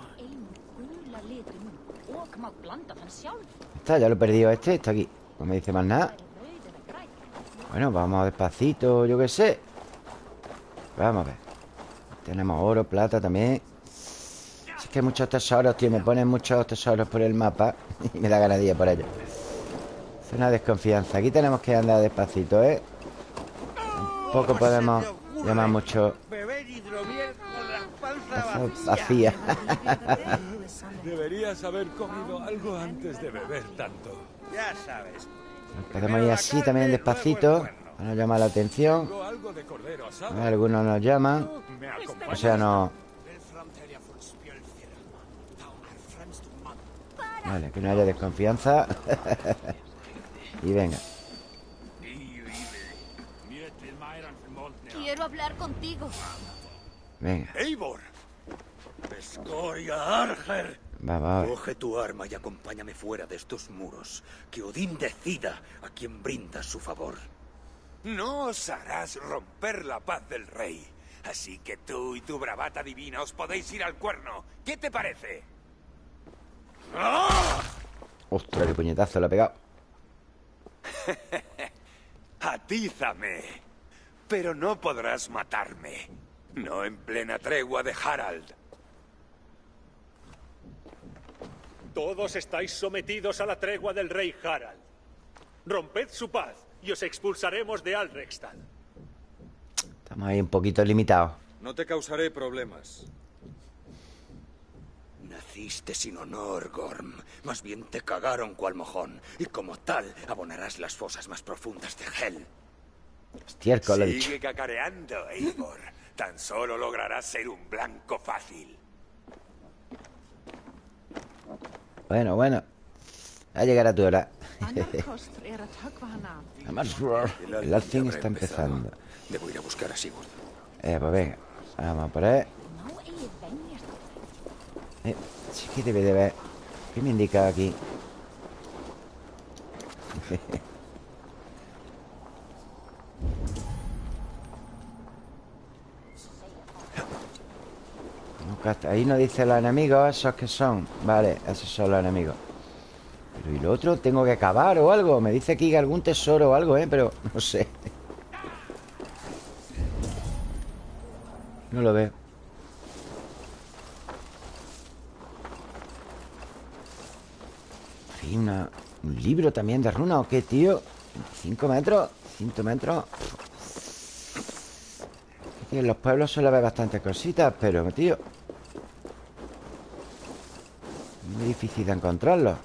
Está, ya lo he perdido este Está aquí No me dice más nada. Bueno, vamos despacito, yo qué sé. Vamos a ver. Tenemos oro, plata también. Si es que hay muchos tesoros, tío Me ponen muchos tesoros por el mapa Y me da ir por ellos Es una desconfianza. Aquí tenemos que andar despacito, ¿eh? Tampoco podemos llamar mucho vacía. Deberías haber comido algo antes de beber tanto. Ya sabes. Podemos ir así también despacito Para no llamar la atención. Algunos nos llaman. ¿Me acompañas? O sea, no. Vale, que no haya desconfianza. Y venga. Quiero hablar contigo. Venga, ¡Eivor! ¡Escoria Arger! Va, va, va. Coge tu arma y acompáñame fuera de estos muros. Que Odín decida a quien brinda su favor. No osarás romper la paz del rey. Así que tú y tu bravata divina os podéis ir al cuerno. ¿Qué te parece? Ostras, qué puñetazo le ha pegado Atízame. Pero no podrás matarme. No en plena tregua de Harald. Todos estáis sometidos a la tregua del rey Harald. Romped su paz y os expulsaremos de Alrekstad. Estamos ahí un poquito limitados No te causaré problemas. Naciste sin honor, Gorm. Más bien te cagaron cual mojón. Y como tal, abonarás las fosas más profundas de Hel. Estiércol, lo he dicho Sigue cacareando, Eivor. Tan solo lograrás ser un blanco fácil. Bueno, bueno. Va a llegar a tu hora. el alcing está empezando. Debo ir a buscar a Sigurd. Eh, pues venga. Vamos por ahí. Eh, sí que debe de ver. ¿Qué me indica aquí? Ahí no dice los enemigos Esos que son Vale, esos son los enemigos Pero ¿y lo otro? ¿Tengo que acabar o algo? Me dice aquí algún tesoro o algo, ¿eh? Pero no sé No lo veo Hay una, un libro también de runa ¿O qué, tío? ¿Cinco metros? ¿Cinco metros? en los pueblos suele haber bastantes cositas Pero, tío muy difícil de encontrarlo.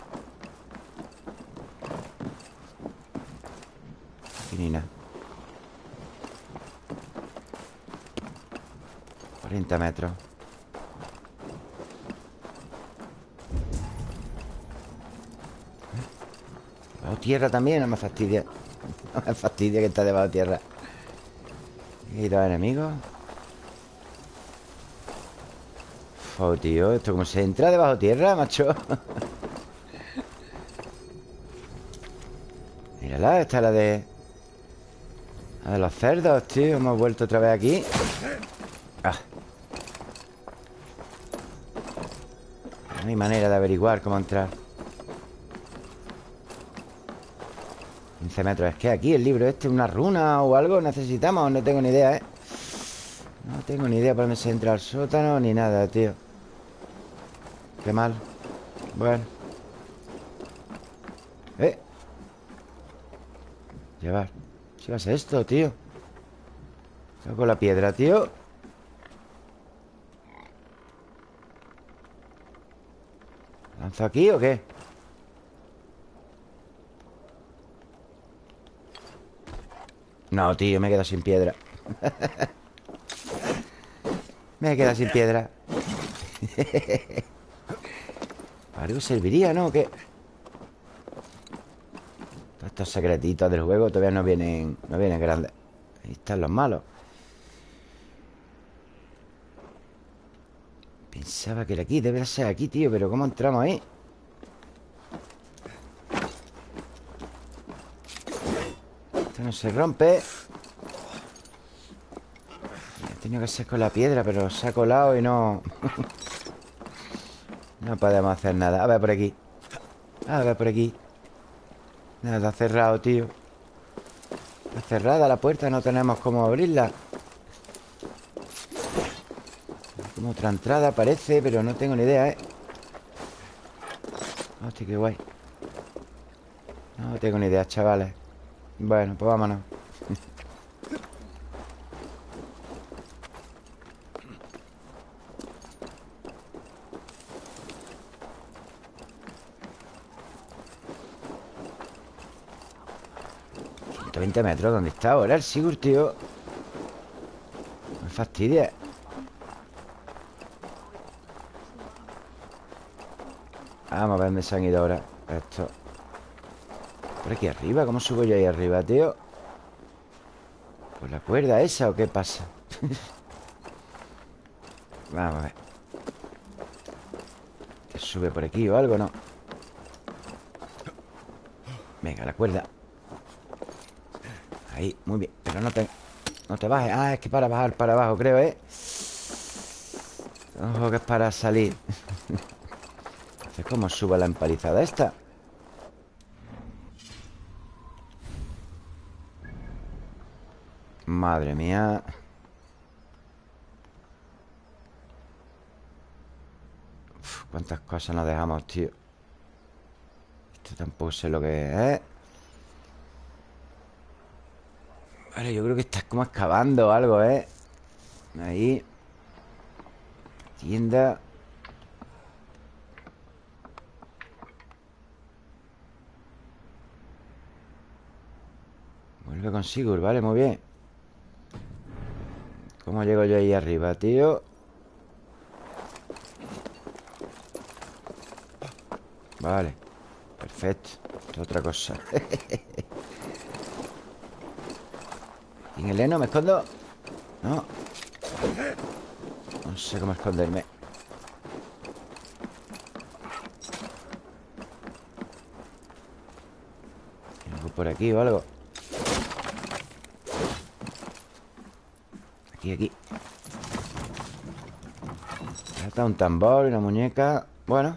Aquí ni nada 40 metros. Bajo tierra también, no me fastidia. No me fastidia que está debajo tierra. Hay dos enemigos Oh, tío, esto como se entra debajo tierra, macho. Mírala, esta es la de... La de los cerdos, tío. Hemos vuelto otra vez aquí. Ah. No hay manera de averiguar cómo entrar. 15 metros. Es que aquí el libro este, una runa o algo. Necesitamos, no tengo ni idea, ¿eh? No tengo ni idea por dónde se entra al sótano Ni nada, tío Qué mal. Bueno. Eh. Llevar. ¿Qué esto, tío? Con la piedra, tío. ¿Lanzo aquí o qué? No, tío, me he quedado sin piedra. Me he quedado sin piedra algo serviría, ¿no? ¿Qué? Todos estos secretitos del juego todavía no vienen No vienen grandes Ahí están los malos Pensaba que era aquí, debe ser aquí, tío Pero ¿cómo entramos ahí? Esto no se rompe He tenido que ser con la piedra Pero se ha colado y no... No podemos hacer nada. A ver por aquí. A ver por aquí. Nada, cerrado, tío. Está cerrada la puerta No tenemos cómo abrirla. Como otra entrada parece Pero no tengo ni idea, ¿eh? Hostia, qué guay. No tengo ni idea, chavales. Bueno, pues vámonos 20 metros ¿Dónde está ahora el Sigurd, tío? Me fastidia Vamos a ver dónde se han ido ahora Esto Por aquí arriba ¿Cómo subo yo ahí arriba, tío? ¿Por la cuerda esa o qué pasa? Vamos a ver ¿Que sube por aquí o algo? No Venga, la cuerda Ahí, muy bien. Pero no te, no te bajes. Ah, es que para bajar para abajo, creo, ¿eh? Ojo que es para salir. Entonces, ¿cómo sube la empalizada esta? Madre mía. Cuántas cosas nos dejamos, tío. Esto tampoco sé lo que es ¿eh? Vale, yo creo que estás como excavando algo, ¿eh? Ahí Tienda Vuelve con Sigur, vale, muy bien ¿Cómo llego yo ahí arriba, tío? Vale Perfecto Otra cosa En el heno me escondo? No. No sé cómo esconderme. ¿Algo por aquí o algo? Aquí, aquí. Falta un tambor y una muñeca. Bueno.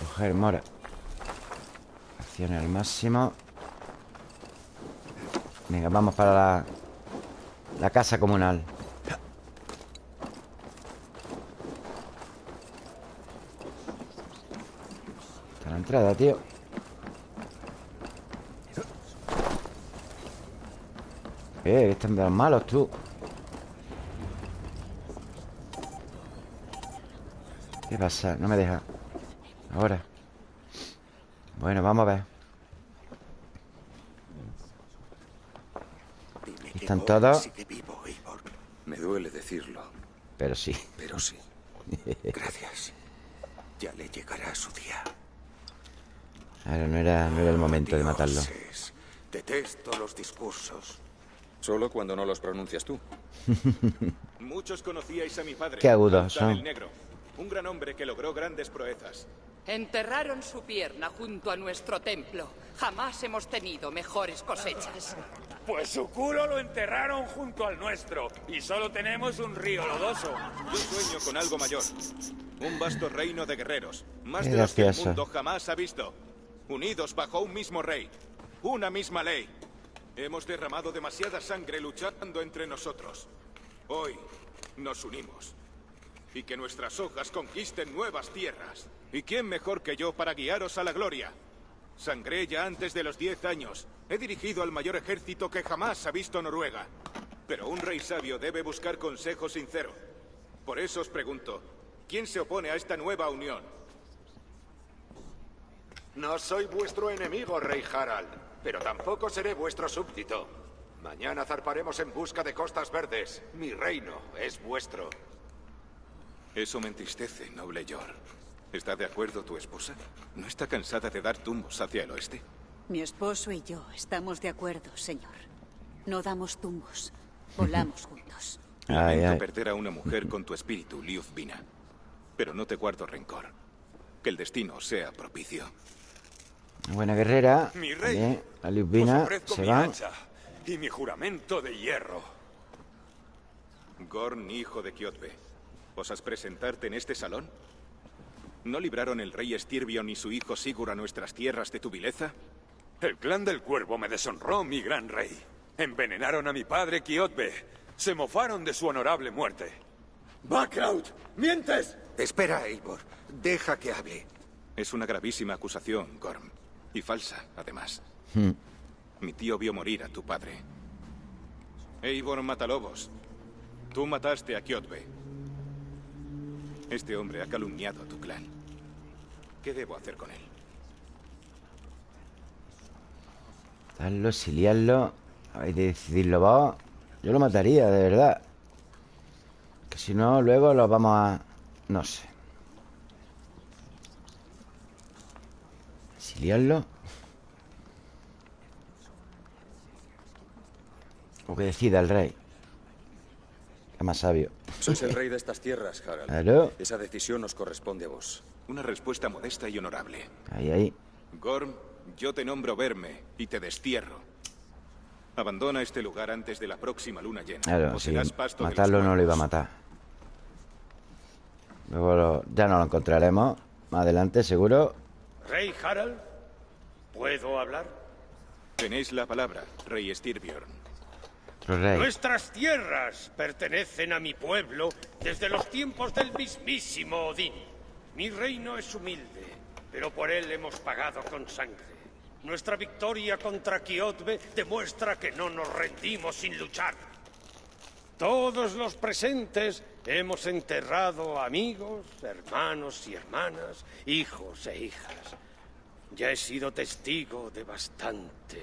Coger mora. Al máximo. Venga, vamos para la, la casa comunal. Está la entrada, tío. Eh, están de los malos, tú. ¿Qué pasa? No me deja. Ahora Bueno, vamos a ver Dime Aquí que están todos. sigue vivo, Eivor. Me duele decirlo, Pero sí Pero sí. Gracias. Ya le llegará su día. Ahora no era, no era el momento de matarlo Detesto los discursos. solo cuando no los pronuncias tú. Muchos conocíais a mi padre. Qué agudos son. el Negro. Un gran hombre que logró grandes proezas. Enterraron su pierna junto a nuestro templo. Jamás hemos tenido mejores cosechas. Pues su culo lo enterraron junto al nuestro. Y solo tenemos un río lodoso. Yo sueño con algo mayor. Un vasto reino de guerreros. Más de los que el mundo jamás ha visto. Unidos bajo un mismo rey. Una misma ley. Hemos derramado demasiada sangre luchando entre nosotros. Hoy nos unimos. Y que nuestras hojas conquisten nuevas tierras. ¿Y quién mejor que yo para guiaros a la gloria? Sangré ya antes de los diez años. He dirigido al mayor ejército que jamás ha visto Noruega. Pero un rey sabio debe buscar consejo sincero. Por eso os pregunto, ¿quién se opone a esta nueva unión? No soy vuestro enemigo, Rey Harald, pero tampoco seré vuestro súbdito. Mañana zarparemos en busca de costas verdes. Mi reino es vuestro. Eso me entristece, noble Yor. ¿Está de acuerdo tu esposa? ¿No está cansada de dar tumbos hacia el oeste? Mi esposo y yo estamos de acuerdo, señor. No damos tumbos. Volamos juntos. Ay, ay. perder a una mujer con tu espíritu, Liuzvina. Pero no te guardo rencor. Que el destino sea propicio. Buena guerrera Mi rey, Bien, La Os Liubina ofrezco se mi va hacha y mi juramento de hierro. Gorn, hijo de Kiotbe, ¿osas presentarte en este salón? ¿No libraron el rey Estirbion y su hijo Sigur a nuestras tierras de tu vileza? El clan del cuervo me deshonró, mi gran rey. Envenenaron a mi padre Kiotbe. Se mofaron de su honorable muerte. ¡Backraut! ¡Mientes! Espera, Eivor. Deja que hable. Es una gravísima acusación, Gorm. Y falsa, además. Hmm. Mi tío vio morir a tu padre. Eivor Matalobos, tú mataste a Kiotbe. Este hombre ha calumniado a tu clan. ¿Qué debo hacer con él? Darlo, exiliarlo. Habéis de decidirlo Yo lo mataría, de verdad. Que si no, luego lo vamos a... No sé. Exiliarlo O que decida el rey Que más sabio Sois el rey de estas tierras, Harald. Claro. Esa decisión os corresponde a vos. Una respuesta modesta y honorable. Ahí, ahí Gorm, yo te nombro verme y te destierro. Abandona este lugar antes de la próxima luna llena. Claro, o pasto matarlo no lo iba a matar Luego lo- ya no lo encontraremos Más adelante, seguro Rey Harald, ¿puedo hablar? Tenéis la palabra, rey Styrbjörn. Nuestras tierras pertenecen a mi pueblo desde los tiempos del mismísimo Odín. Mi reino es humilde, pero por él hemos pagado con sangre. Nuestra victoria contra Kiotbe demuestra que no nos rendimos sin luchar. Todos los presentes hemos enterrado amigos, hermanos y hermanas, hijos e hijas. Ya he sido testigo de bastante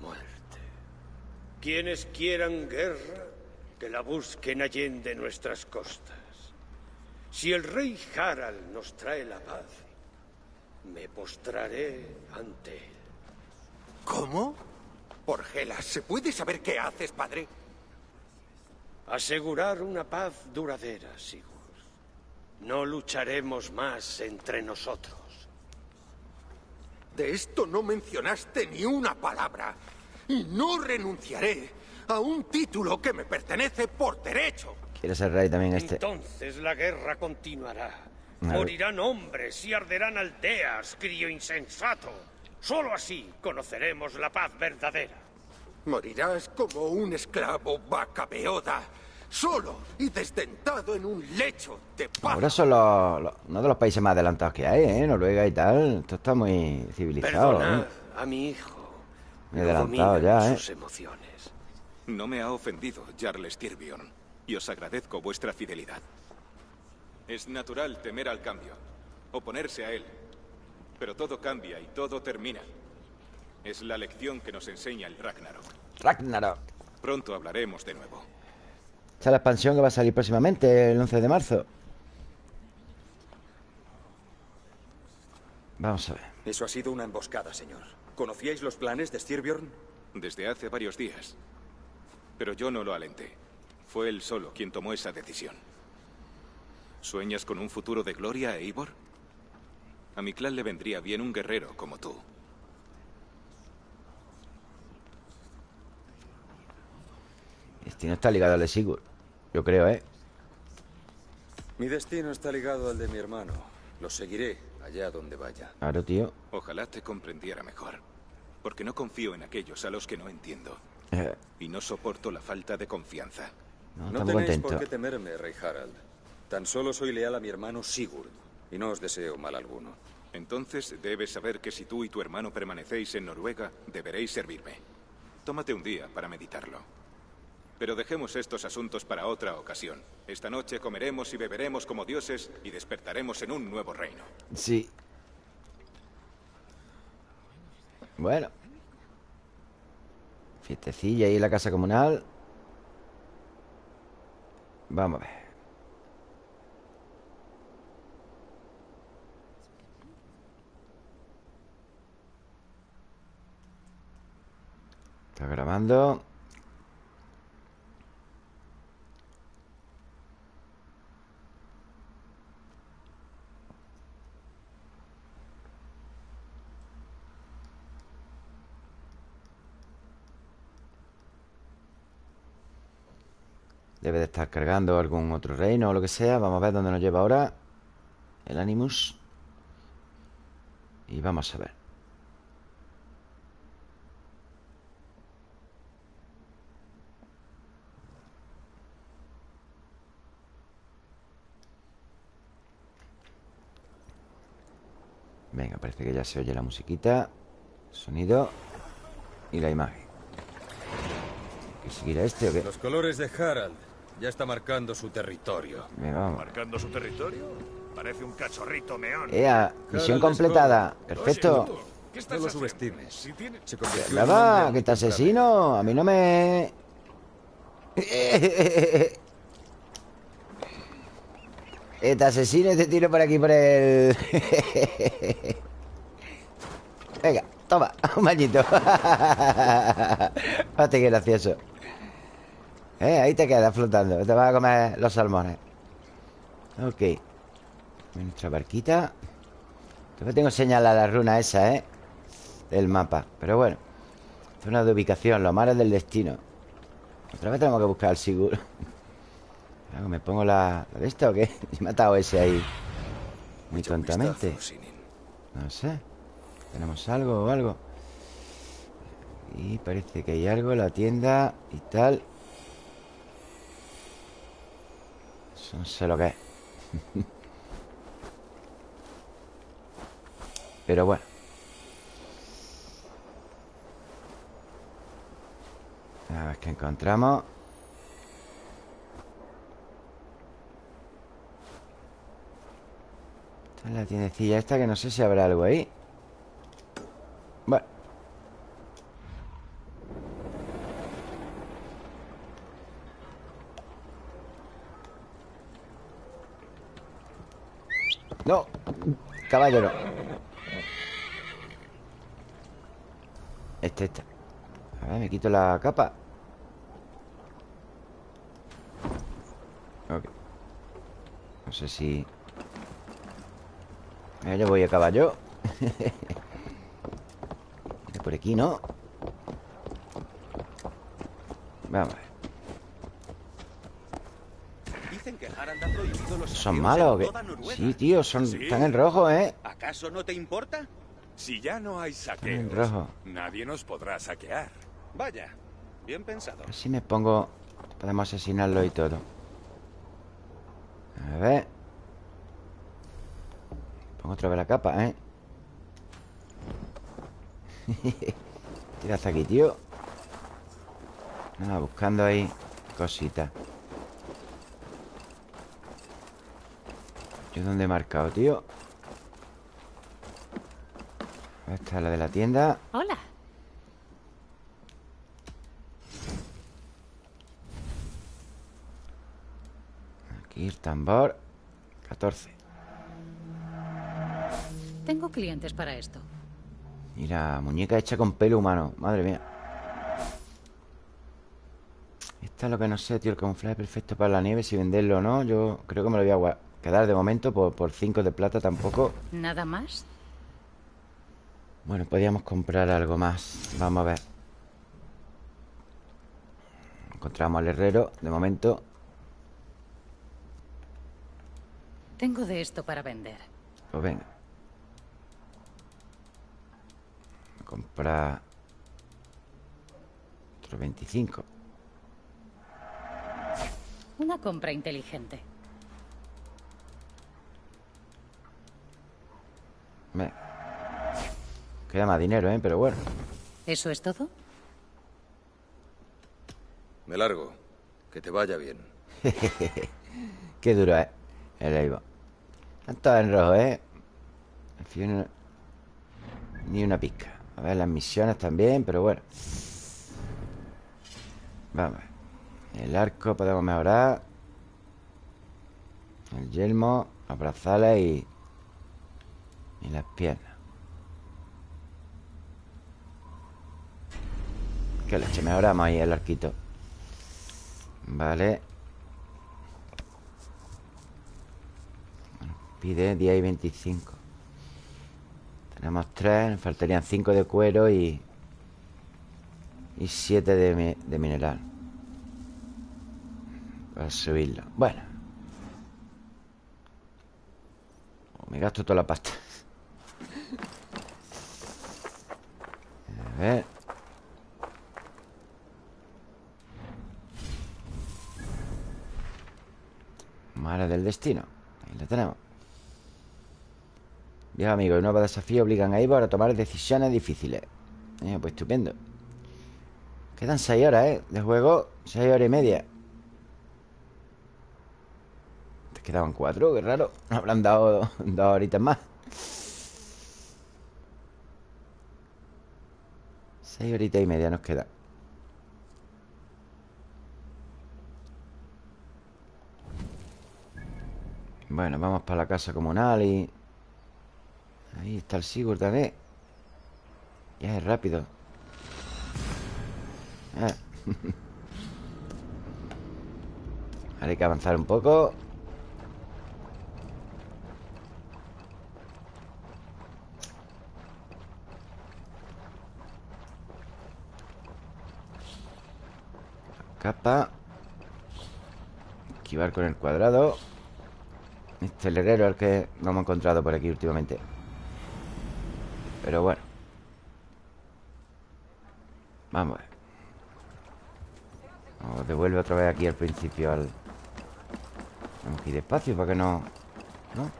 muerte. Quienes quieran guerra, que la busquen allende nuestras costas. Si el rey Harald nos trae la paz, me postraré ante él. ¿Cómo? Orgela, ¿se puede saber qué haces, padre? Asegurar una paz duradera, Sigurd. No lucharemos más entre nosotros. De esto no mencionaste ni una palabra. Y no renunciaré a un título que me pertenece por derecho. Quiere ser rey también este. Entonces la guerra continuará. Morirán hombres y arderán aldeas, crío insensato. Solo así conoceremos la paz verdadera. Morirás como un esclavo vaca beoda, solo y desdentado en un lecho de paz. Ahora son los, los- uno de los países más adelantados que hay, ¿eh? Noruega y tal. Esto está muy civilizado, Perdonad ¿eh? a mi hijo. Muy No adelantado ya, ¿eh? sus emociones. No me ha ofendido, Jarl Styrbjorn, y os agradezco vuestra fidelidad. Es natural temer al cambio, oponerse a él. Pero todo cambia y todo termina. Es la lección que nos enseña el Ragnarok. Ragnarok. Pronto hablaremos de nuevo. Esta es la expansión que va a salir próximamente, el 11 de marzo. Vamos a ver. Eso ha sido una emboscada, señor. ¿Conocíais los planes de Styrbjorn? Desde hace varios días. Pero yo no lo alenté. Fue él solo quien tomó esa decisión. ¿Sueñas con un futuro de gloria, Eivor? A mi clan le vendría bien un guerrero como tú. Destino está ligado al de Sigurd. Yo creo, ¿eh? Mi destino está ligado al de mi hermano. Lo seguiré allá donde vaya. Claro, tío. Ojalá te comprendiera mejor. Porque no confío en aquellos a los que no entiendo. Eh, Y no soporto la falta de confianza. no, tenéis contento. por qué temerme, Rey Harald. Tan solo soy leal a mi hermano Sigurd. Y no os deseo mal alguno. Entonces debes saber que si tú y tu hermano permanecéis en Noruega, deberéis servirme. Tómate un día para meditarlo. Pero dejemos estos asuntos para otra ocasión. Esta noche comeremos y beberemos como dioses y despertaremos en un nuevo reino. Sí. Bueno. Fiestecilla ahí en la casa comunal. Vamos a ver. Está grabando. Debe de estar cargando algún otro reino o lo que sea. Vamos a ver dónde nos lleva ahora el Animus. Y vamos a ver. Venga, parece que ya se oye la musiquita, sonido y la imagen. ¿Qué seguirá este o qué? Los colores de Harald. Ya está marcando su territorio. Venga, vamos. ¿Marcando su territorio? Parece un cachorrito meón. Ea, misión completada. Perfecto. ¿Qué estás No lo haciendo? subestimes. Si tiene- Se Nada, que te asesino. A mí no me. Eh, te asesino y te tiro por aquí por el. Venga, toma, un bañito. Qué gracioso. Eh, ahí te quedas flotando. Te vas a comer los salmones. Ok. Nuestra barquita. Todavía tengo señalada la runa esa, ¿eh? Del mapa. Pero bueno. Zona de ubicación, los mares del destino. Otra vez tenemos que buscar al Sigurd. Claro, ¿Me pongo la, la de esta o qué? He matado ese ahí. Muy tontamente. No sé. ¿Tenemos algo o algo? Y parece que hay algo en la tienda y tal. No sé lo que es. Pero bueno. A ver qué encontramos. Esta es la tiendecilla esta que no sé si habrá algo ahí. Bueno. No, caballo no. Este, este. A ver, me quito la capa. Ok. No sé si... Yo voy a caballo. por aquí, ¿no? Vamos a ver Dicen que Harald ha prohibido los ¿Son malos o en. Sí, tío, son, ¿Sí? están en rojo, ¿eh? ¿Acaso no te importa? Si ya no hay En saqueos, rojo nadie nos podrá saquear. Vaya, bien pensado. Así me pongo... Podemos asesinarlo y todo A ver Pongo otra vez la capa, ¿eh? Tira hasta aquí, tío Nada, buscando ahí cositas ¿Yo dónde he marcado, tío? Esta es la de la tienda Hola. Aquí el tambor 14 Tengo clientes para esto. Mira, muñeca hecha con pelo humano Madre mía Esta es lo que no sé, tío El camuflaje perfecto para la nieve Si venderlo o no Yo creo que me lo voy a gua- quedar de momento Por 5 de plata tampoco ¿Nada más? Bueno, podríamos comprar algo más Vamos a ver Encontramos al herrero De momento Tengo de esto para vender. Pues venga Comprar Otro 25 Una compra inteligente. Me- Queda más dinero, ¿eh? Pero bueno ¿Eso es todo? Me largo. Que te vaya bien. Qué duro es el Eivor. Están todos en rojo, ¿eh? Al fin, Ni una pizca. A ver, las misiones también, pero bueno. Vamos. El arco podemos mejorar. El yelmo, los brazales y... Y las piernas. Qué leche, mejoramos ahí el arquito. Vale. Pide 10 y 25. Tenemos 3, nos faltarían 5 de cuero y... Y 7 de, de mineral. Para subirlo. Bueno. Me gasto toda la pasta. A ver. Mara del destino. Ahí la tenemos. Bien, amigos, nuevos desafíos obligan a Eivor a tomar decisiones difíciles. Eh, pues estupendo. Quedan 6 horas, ¿eh? De juego, 6 horas y media. Te quedaban 4, qué raro. Habrán dado dos horitas más. 6 horitas y media nos quedan. Bueno, vamos para la casa comunal y... Ahí está el Sigurd también. Ya es rápido. Ah. Ahora hay que avanzar un poco. Capa. Esquivar con el cuadrado. Este es el herrero que no hemos encontrado por aquí últimamente. Pero bueno. Vamos a ver. Nos devuelve otra vez aquí al principio al... Que ir despacio para que no... ¿No?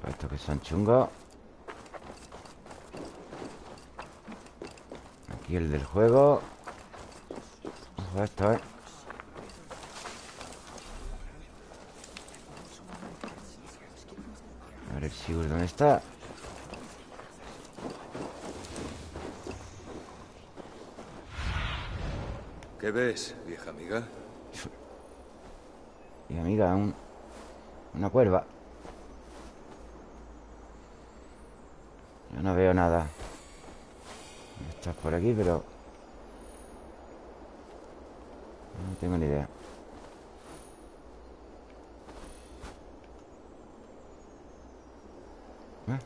Todo esto que son chungos. Aquí el del juego. Ojo esto, ¿eh? A ver el Sigurd, ¿dónde está? ¿Qué ves, vieja amiga? Mi amiga, un, una cuerva. Yo no veo nada. Estás por aquí, pero... No tengo ni idea. ¿Eh?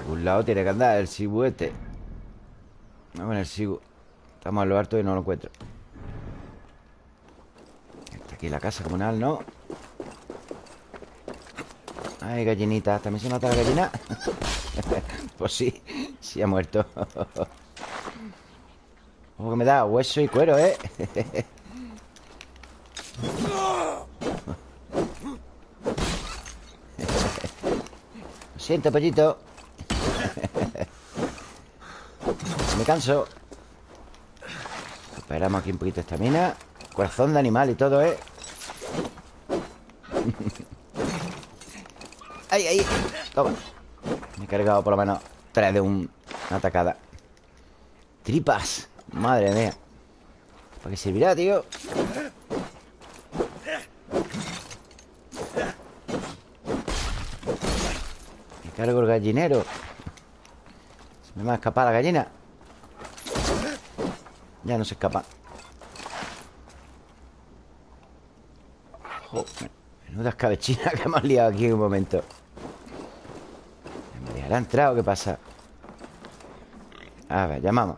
Algún lado tiene que andar el sibuete. Vamos en el sibu. Estamos a lo harto y no lo encuentro. Está aquí la casa comunal, ¿no? Ay, gallinita. ¿También se mata la gallina? pues sí, sí ha muerto. Ojo que me da hueso y cuero, ¿eh? Lo siento, pollito. me canso. Esperamos aquí un poquito esta mina. Corazón de animal y todo, ¿eh? ¡Ay, ay! Toma. Me he cargado por lo menos tres de un, una atacada. Tripas. Madre mía. ¿Para qué servirá, tío? Me cargo el gallinero. Se me va a escapar la gallina. Ya no se escapa. Menuda escabechina que hemos liado aquí en un momento. ¿Me dejará entrar o qué pasa? A ver, llamamos.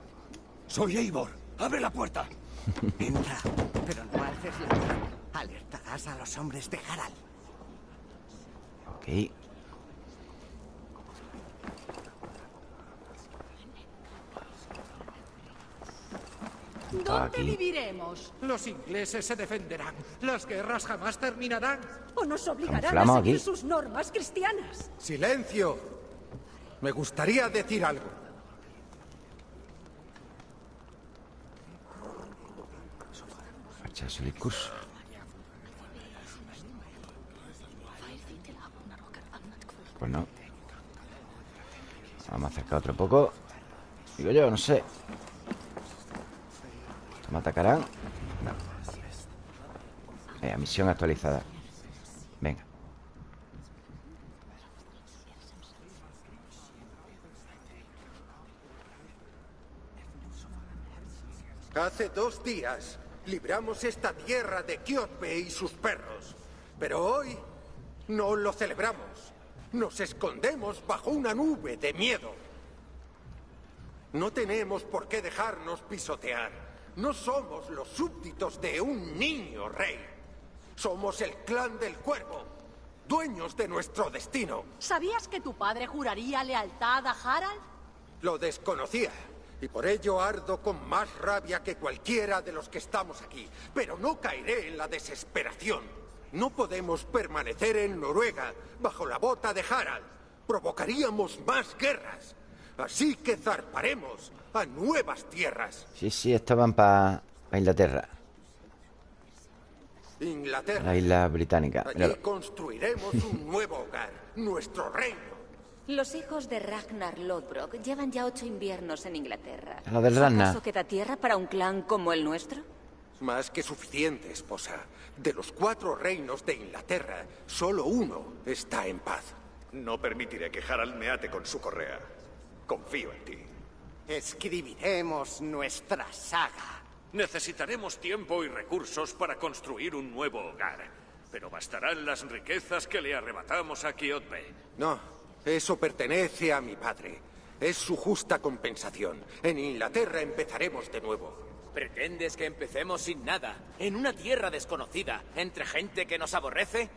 Soy Eivor. ¡Abre la puerta! Entra, pero no alces la. Alertarás a los hombres de Harald. Ok. ¿Dónde Aquí. viviremos? Los ingleses se defenderán. Las guerras jamás terminarán. ¿O nos obligarán a seguir aquí. sus normas cristianas? ¡Silencio! Me gustaría decir algo. Facha su discurso. Pues no. Vamos a acercar otro poco. Digo yo, no sé. ¿Me atacarán? No. Venga, misión actualizada. Venga. Hace dos días libramos esta tierra de Kiotbe y sus perros. Pero hoy no lo celebramos. Nos escondemos bajo una nube de miedo. No tenemos por qué dejarnos pisotear. No somos los súbditos de un niño rey. Somos el clan del cuervo, dueños de nuestro destino. ¿Sabías que tu padre juraría lealtad a Harald? Lo desconocía. Y por ello ardo con más rabia que cualquiera de los que estamos aquí. Pero no caeré en la desesperación. No podemos permanecer en Noruega bajo la bota de Harald. Provocaríamos más guerras. Así que zarparemos a nuevas tierras. Sí, sí, estaban para Inglaterra. Inglaterra. La isla británica. Allí construiremos un nuevo hogar, nuestro reino. Los hijos de Ragnar Lodbrok llevan ya ocho inviernos en Inglaterra. Lo del Ragnar. ¿Acaso queda tierra para un clan como el nuestro? Más que suficiente, esposa. De los cuatro reinos de Inglaterra, solo uno está en paz. No permitiré que Harald me ate con su correa. Confío en ti. Escribiremos nuestra saga. Necesitaremos tiempo y recursos para construir un nuevo hogar. Pero bastarán las riquezas que le arrebatamos a Kiotbe. No, eso pertenece a mi padre. Es su justa compensación. En Inglaterra empezaremos de nuevo. ¿Pretendes que empecemos sin nada? ¿En una tierra desconocida? ¿Entre gente que nos aborrece?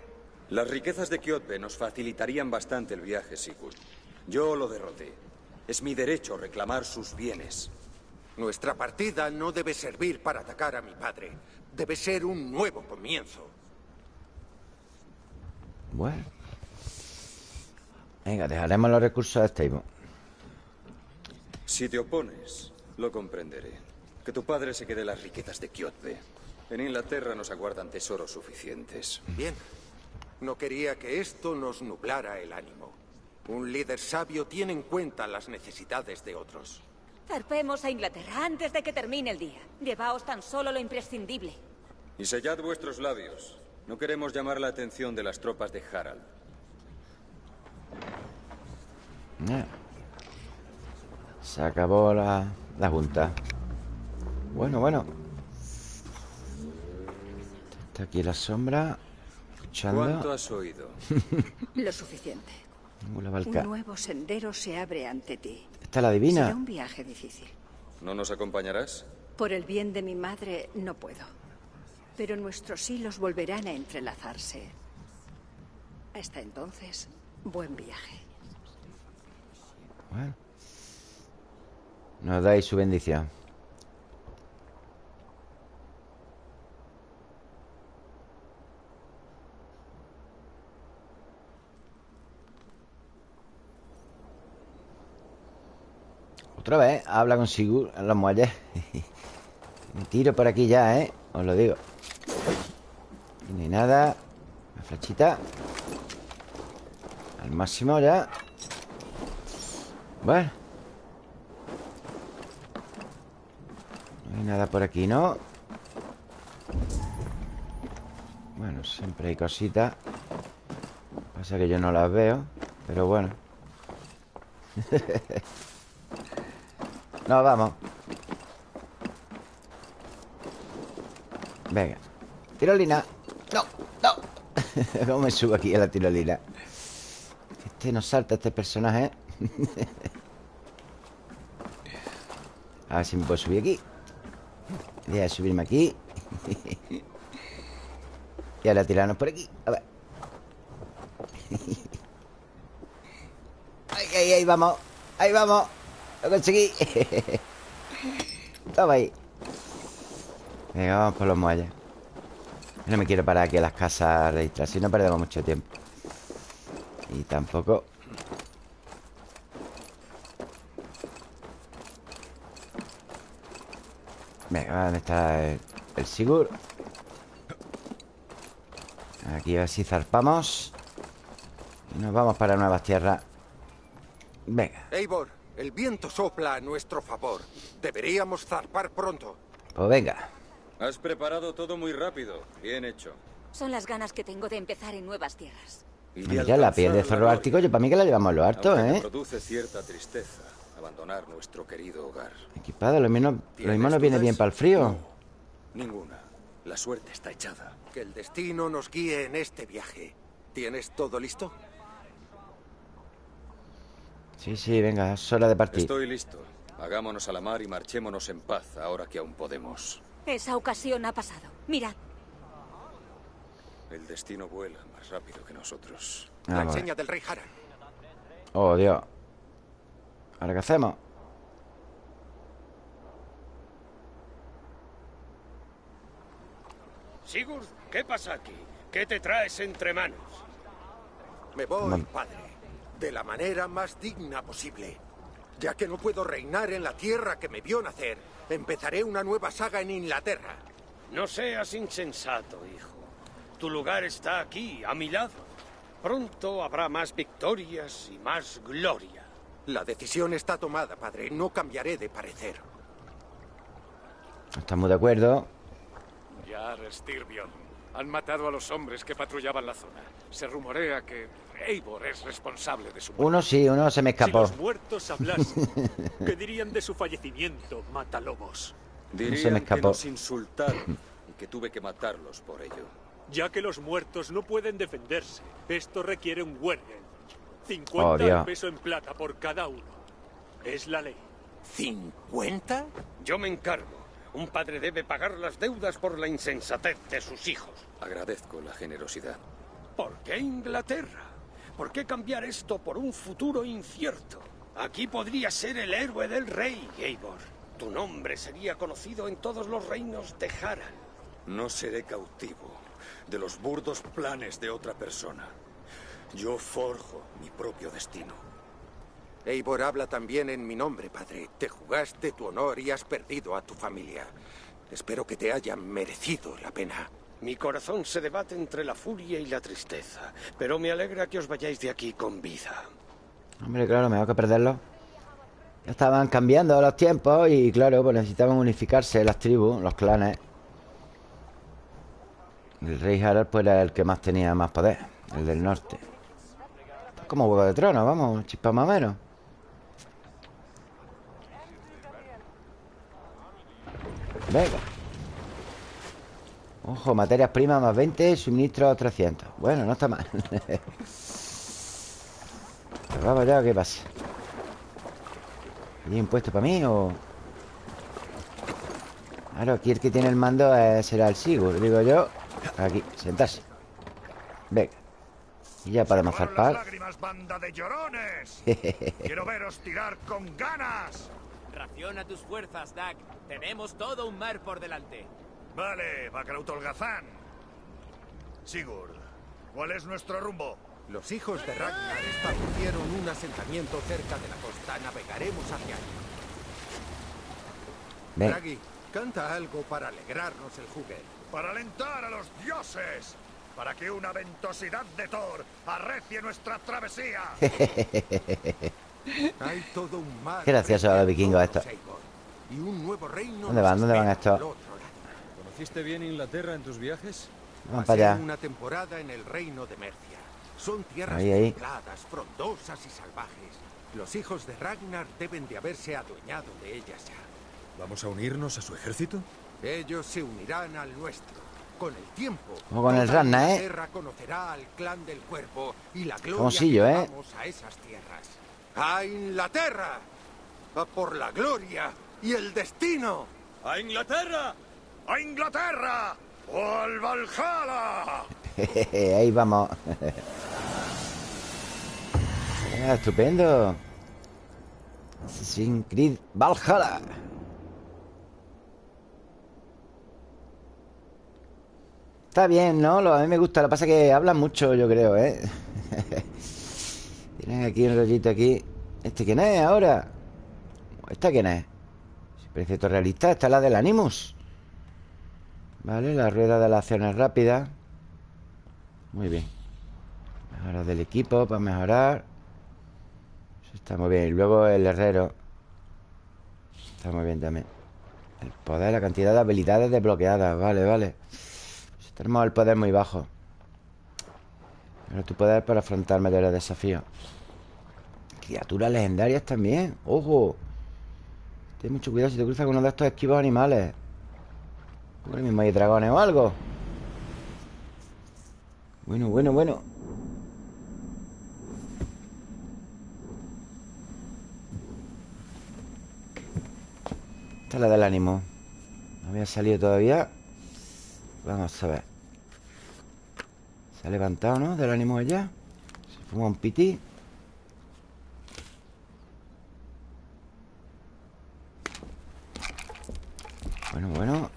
Las riquezas de Kiotbe nos facilitarían bastante el viaje, Sigurd. Yo lo derroté. Es mi derecho reclamar sus bienes. Nuestra partida no debe servir para atacar a mi padre. Debe ser un nuevo comienzo. Bueno. Venga, dejaremos los recursos a Stable. Si te opones, lo comprenderé. Que tu padre se quede las riquezas de Kiotbe. En Inglaterra nos aguardan tesoros suficientes. Bien. No quería que esto nos nublara el ánimo. Un líder sabio tiene en cuenta las necesidades de otros. Zarpemos a Inglaterra antes de que termine el día. Llevaos tan solo lo imprescindible. Y sellad vuestros labios. No queremos llamar la atención de las tropas de Harald. Se acabó la, la junta. Bueno, bueno. Está aquí la sombra. Escuchando. ¿Cuánto has oído? Lo suficiente. Un nuevo sendero se abre ante ti. Esta es la divina. Será un viaje difícil. ¿No nos acompañarás? Por el bien de mi madre, no puedo. Pero nuestros hilos volverán a entrelazarse. Hasta entonces, buen viaje. Bueno. Nos dais su bendición. Otra vez, habla con Sigur en los muelles. Me tiro por aquí ya, ¿eh? Os lo digo. Aquí no hay nada. Una flechita. Máximo ya. Bueno. No hay nada por aquí, ¿no? Bueno, siempre hay cositas. Pasa que yo no las veo. Pero bueno. no, vamos. Venga. Tirolina. No, no. ¿Cómo me subo aquí a la tirolina? Este no salta, este personaje. A ver si me puedo subir aquí. Voy a subirme aquí. y ahora tirarnos por aquí. A ver. Ahí, ahí, ahí vamos. Ahí vamos. Lo conseguí. Toma ahí. Venga, vamos por los muelles. No me quiero parar aquí a las casas registrar. Si no perdemos mucho tiempo. Y tampoco Venga, ¿dónde está el, el Sigur? Aquí a ver si zarpamos Y nos vamos para nuevas tierras Venga, Eivor, el viento sopla a nuestro favor. Deberíamos zarpar pronto. pues venga Has preparado todo muy rápido. Bien hecho. Son las ganas que tengo de empezar en nuevas tierras. Mira, la piel de zorro ártico Yo para mí que la llevamos lo harto, ¿eh? produce cierta tristeza abandonar nuestro querido hogar. Equipado, lo mismo, lo ¿Tienes mismo nos viene bien para el frío Ninguna. La suerte está echada. Que el destino nos guíe en este viaje. ¿Tienes todo listo? Sí, sí, venga, es hora de partir Estoy listo. Hagámonos a la mar y marchémonos en paz ahora que aún podemos. Esa ocasión ha pasado. Mirad, El destino vuela más rápido que nosotros. La Vamos a ver. enseña del rey Harald. Oh, Dios ¿Ahora qué hacemos? Sigurd, ¿qué pasa aquí? ¿Qué te traes entre manos? Me voy, padre, de la manera más digna posible. Ya que no puedo reinar en la tierra que me vio nacer, empezaré una nueva saga en Inglaterra. No seas insensato, hijo. Tu lugar está aquí, a mi lado. Pronto habrá más victorias y más gloria. La decisión está tomada, padre. No cambiaré de parecer. Estamos de acuerdo Ya, Styrbjorn. Han matado a los hombres que patrullaban la zona. Se rumorea que Eivor es responsable de su muerte. Uno sí, uno se me Si escapó los muertos hablasen, ¿qué dirían de su fallecimiento, matalobos? Dirían que escapó. nos insultaron y que tuve que matarlos por ello. Ya que los muertos no pueden defenderse, esto requiere un Wergen. 50 Oh, al peso en plata por cada uno. Es la ley. ¿Cincuenta? Yo me encargo. Un padre debe pagar las deudas por la insensatez de sus hijos. Agradezco la generosidad. ¿Por qué Inglaterra? ¿Por qué cambiar esto por un futuro incierto? Aquí podría ser el héroe del rey, Eivor. Tu nombre sería conocido en todos los reinos de Harald. No seré cautivo de los burdos planes de otra persona. Yo forjo mi propio destino. Eivor habla también en mi nombre, padre. Te jugaste tu honor y has perdido a tu familia. Espero que te haya merecido la pena. Mi corazón se debate entre la furia y la tristeza, pero me alegra que os vayáis de aquí con vida. Hombre, claro, mejor que perderlo Ya estaban cambiando los tiempos Y claro, pues necesitaban unificarse las tribus, los clanes El rey Harald pues era el que más tenía más poder El del norte. Esto es Como huevo de trono, vamos, chispa más o menos. Venga. Ojo, materias primas más 20 Suministros 300 Bueno, no está mal. Vamos ya, ¿qué pasa? ¿Hay un puesto para mí o...? Claro, aquí el que tiene el mando será el Sigur, digo yo Aquí, sentarse Venga Y ya podemos zarpar lágrimas, banda de llorones! ¡Quiero veros tirar con ganas! Raciona tus fuerzas, Dag. Tenemos todo un mar por delante. Vale, Bakrautolgazán. Sigurd, ¿cuál es nuestro rumbo? Los hijos de Ragnar establecieron un asentamiento cerca de la costa. Navegaremos hacia allí. Ven. Draghi, canta algo para alegrarnos el juguete. Para alentar a los dioses. Para que una ventosidad de Thor arrecie nuestra travesía. Hay todo un mar. Qué gracioso los vikingos estos. Y un nuevo reino ¿Dónde van? ¿Dónde van estos? ¿Conociste bien Inglaterra en tus viajes? Vamos Pasé para allá. una temporada en el reino de Mercia. Son tierras Ahí, ahí. templadas, frondosas y salvajes. Los hijos de Ragnar deben de haberse adueñado de ellas ya. ¿Vamos a unirnos a su ejército? Ellos se unirán al nuestro. Con el tiempo, Como con el Ragnar, ¿eh? Inglaterra conocerá al clan del cuerpo y la gloria que ¿eh? a esas tierras. ¡A Inglaterra! ¡A por la gloria y el destino! ¡A Inglaterra! ¡A Inglaterra! ¡O al Valhalla! Ahí vamos Ah, Estupendo Assassin's Creed Valhalla Está bien, ¿no? A mí me gusta Lo que pasa es que hablan mucho, yo creo, ¿eh? Tienen aquí un rollito aquí. ¿Este quién es ahora? ¿Esta quién es? Todo realista Esta es la del Animus. Vale, la rueda de las acciones rápidas Muy bien. Mejora del equipo para mejorar. Eso está muy bien. Y luego el herrero. Está muy bien también. El poder, la cantidad de habilidades desbloqueadas. Vale, vale tenemos el poder muy bajo. Pero tu poder para afrontar mayores desafíos. Criaturas legendarias también. ¡Ojo! Ten mucho cuidado si te cruzas con uno de estos esquivos animales. Ahora mismo hay dragones o algo. Bueno, bueno, bueno. Esta es la del ánimo. No había salido todavía. Vamos a ver Se ha levantado, ¿no? Del ánimo ella Se fuma un piti Bueno, bueno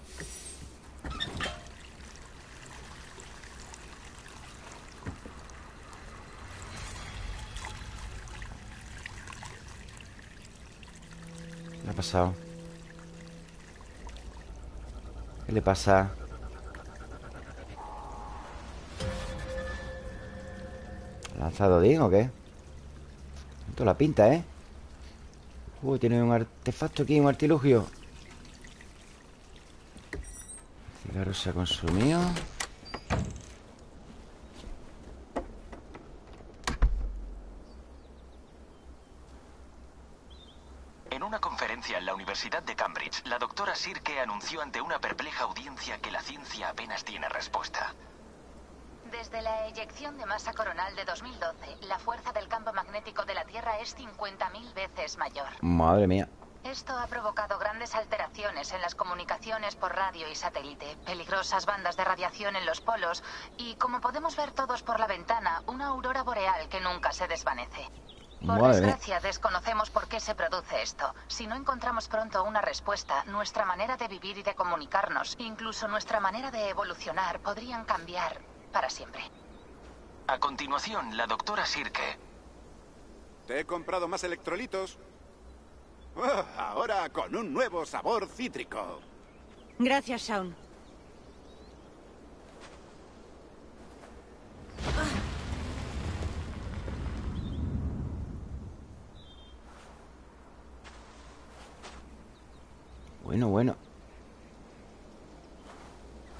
¿Qué ha pasado? ¿Qué le pasa? ¿Lanzado Odín o qué? Toda la pinta, ¿eh? Uy, tiene un artefacto aquí, un artilugio El cigarro se ha consumido En una conferencia en la Universidad de Cambridge, la doctora Sirke anunció ante una perpleja audiencia que la ciencia apenas tiene respuesta. Desde la eyección de masa coronal de 2012, la fuerza del campo magnético de la Tierra es 50.000 veces mayor. Madre mía Esto ha provocado grandes alteraciones en las comunicaciones por radio y satélite, peligrosas bandas de radiación en los polos y, como podemos ver todos por la ventana, una aurora boreal que nunca se desvanece. Por Madre mía. desgracia, desconocemos por qué se produce esto. Si no encontramos pronto una respuesta, nuestra manera de vivir y de comunicarnos, incluso nuestra manera de evolucionar, podrían cambiar para siempre. A continuación, la doctora Sirke. Te he comprado más electrolitos. Ah, ahora con un nuevo sabor cítrico. Gracias, Shaun. Bueno, bueno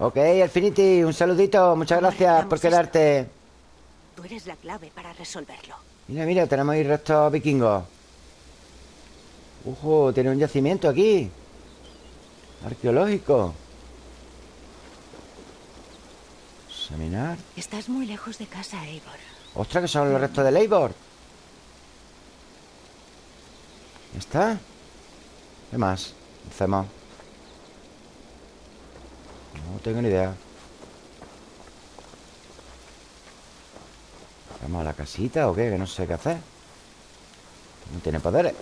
Ok, Infinity, un saludito. Muchas gracias por quedarte. Tú eres la clave para resolverlo. Mira, mira, tenemos ahí restos vikingos. Ojo, tiene un yacimiento aquí. Arqueológico. Examinar Estás muy lejos de casa, Eivor. Ostras, que son los restos de Eivor. ¿Ya está? ¿Qué más? Hacemos No tengo ni idea. ¿Vamos a la casita o qué? Que no sé qué hacer. No tiene poderes.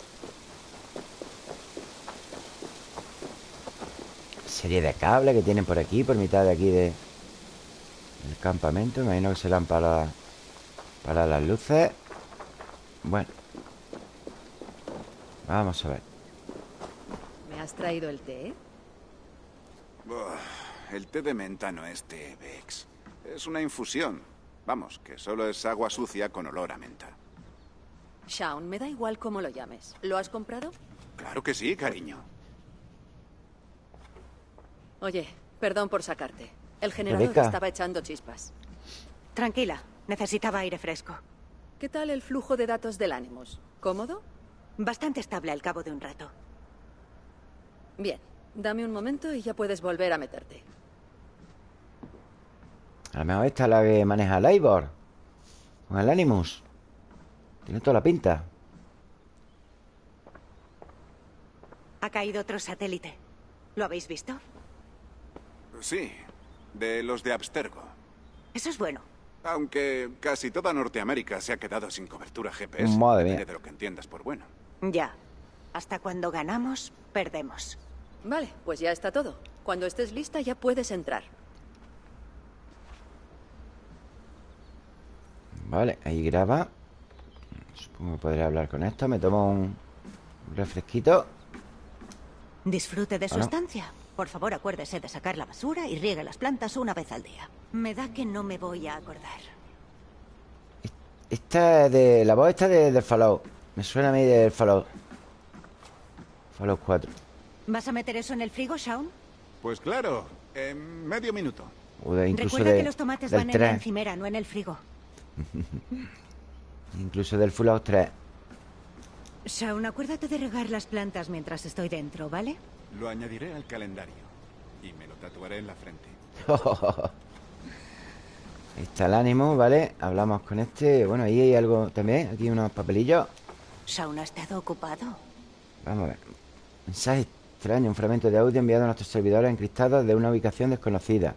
Serie de cables que tienen por aquí Por mitad de aquí de El campamento. Imagino que serán para Para las luces. Bueno. Vamos a ver. ¿Me has traído el té? Buah, el té de menta no es té, Vex. Es una infusión. Vamos, que solo es agua sucia con olor a menta. Shaun, me da igual cómo lo llames. ¿Lo has comprado? Claro que sí, cariño. Oye, perdón por sacarte. El generador Rebeca. estaba echando chispas. Tranquila, necesitaba aire fresco. ¿Qué tal el flujo de datos del Animus? ¿Cómodo? Bastante estable al cabo de un rato. Bien, dame un momento y ya puedes volver a meterte. A lo mejor esta es la que maneja el Ivor Con el Animus Tiene toda la pinta Ha caído otro satélite. ¿Lo habéis visto? Sí, de los de Abstergo. Eso es bueno. Aunque casi toda Norteamérica se ha quedado sin cobertura GPS. Madre mía. De lo que entiendas por bueno. Ya. Hasta cuando ganamos, perdemos. Vale, pues ya está todo. Cuando estés lista ya puedes entrar. Vale, ahí graba Supongo que podré hablar con esto Me tomo un refresquito Disfrute de su Bueno. estancia. Por favor, acuérdese de sacar la basura y riegue las plantas una vez al día. Me da que no me voy a acordar. Esta es de... La voz esta de, del Fallout Me suena a mí del Fallout Fallout 4 ¿Vas a meter eso en el frigo, Shaun? Pues claro, en medio minuto. O de, incluso Recuerda de, que los tomates van en la 3 encimera, no en el frigo. Incluso del Fallout 3 Shaun, acuérdate de regar las plantas mientras estoy dentro, ¿vale? Lo añadiré al calendario. Y me lo tatuaré en la frente. Ahí está el ánimo, ¿vale? Hablamos con este Bueno, ahí hay algo también Aquí unos papelillos Shaun ha estado ocupado. Vamos a ver. Mensaje extraño, un fragmento de audio enviado a nuestros servidores encriptados de una ubicación desconocida.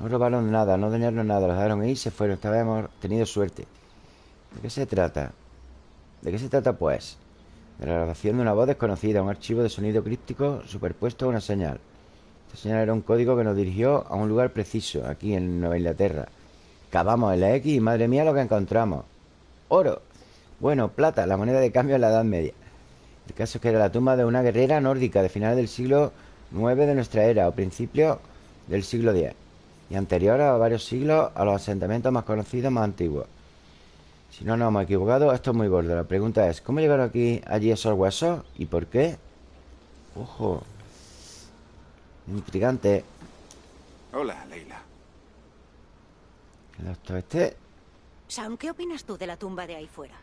No robaron nada, no dañaron nada, los dejaron ahí y se fueron. Esta vez hemos tenido suerte. ¿De qué se trata? ¿De qué se trata, pues? De la grabación de una voz desconocida, un archivo de sonido críptico superpuesto a una señal. Esta señal era un código que nos dirigió a un lugar preciso, aquí en Nueva Inglaterra. Cavamos en la X y madre mía lo que encontramos. Oro. Bueno, plata, la moneda de cambio en la Edad Media. El caso es que era la tumba de una guerrera nórdica de finales del siglo IX de nuestra era o principios del siglo X y anterior a varios siglos a los asentamientos más conocidos más antiguos. Si no nos hemos equivocado, esto es muy gordo. La pregunta es, ¿cómo llegaron aquí allí esos huesos y por qué? Ojo. Intrigante. Hola, Leila. El doctor este Shaun, ¿qué opinas tú de la tumba de ahí fuera?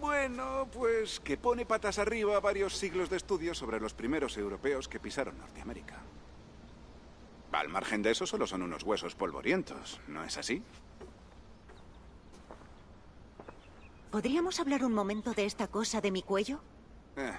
Bueno, pues que pone patas arriba varios siglos de estudios sobre los primeros europeos que pisaron Norteamérica. Al margen de eso, solo son unos huesos polvorientos, ¿no es así? ¿Podríamos hablar un momento de esta cosa de mi cuello? Eh,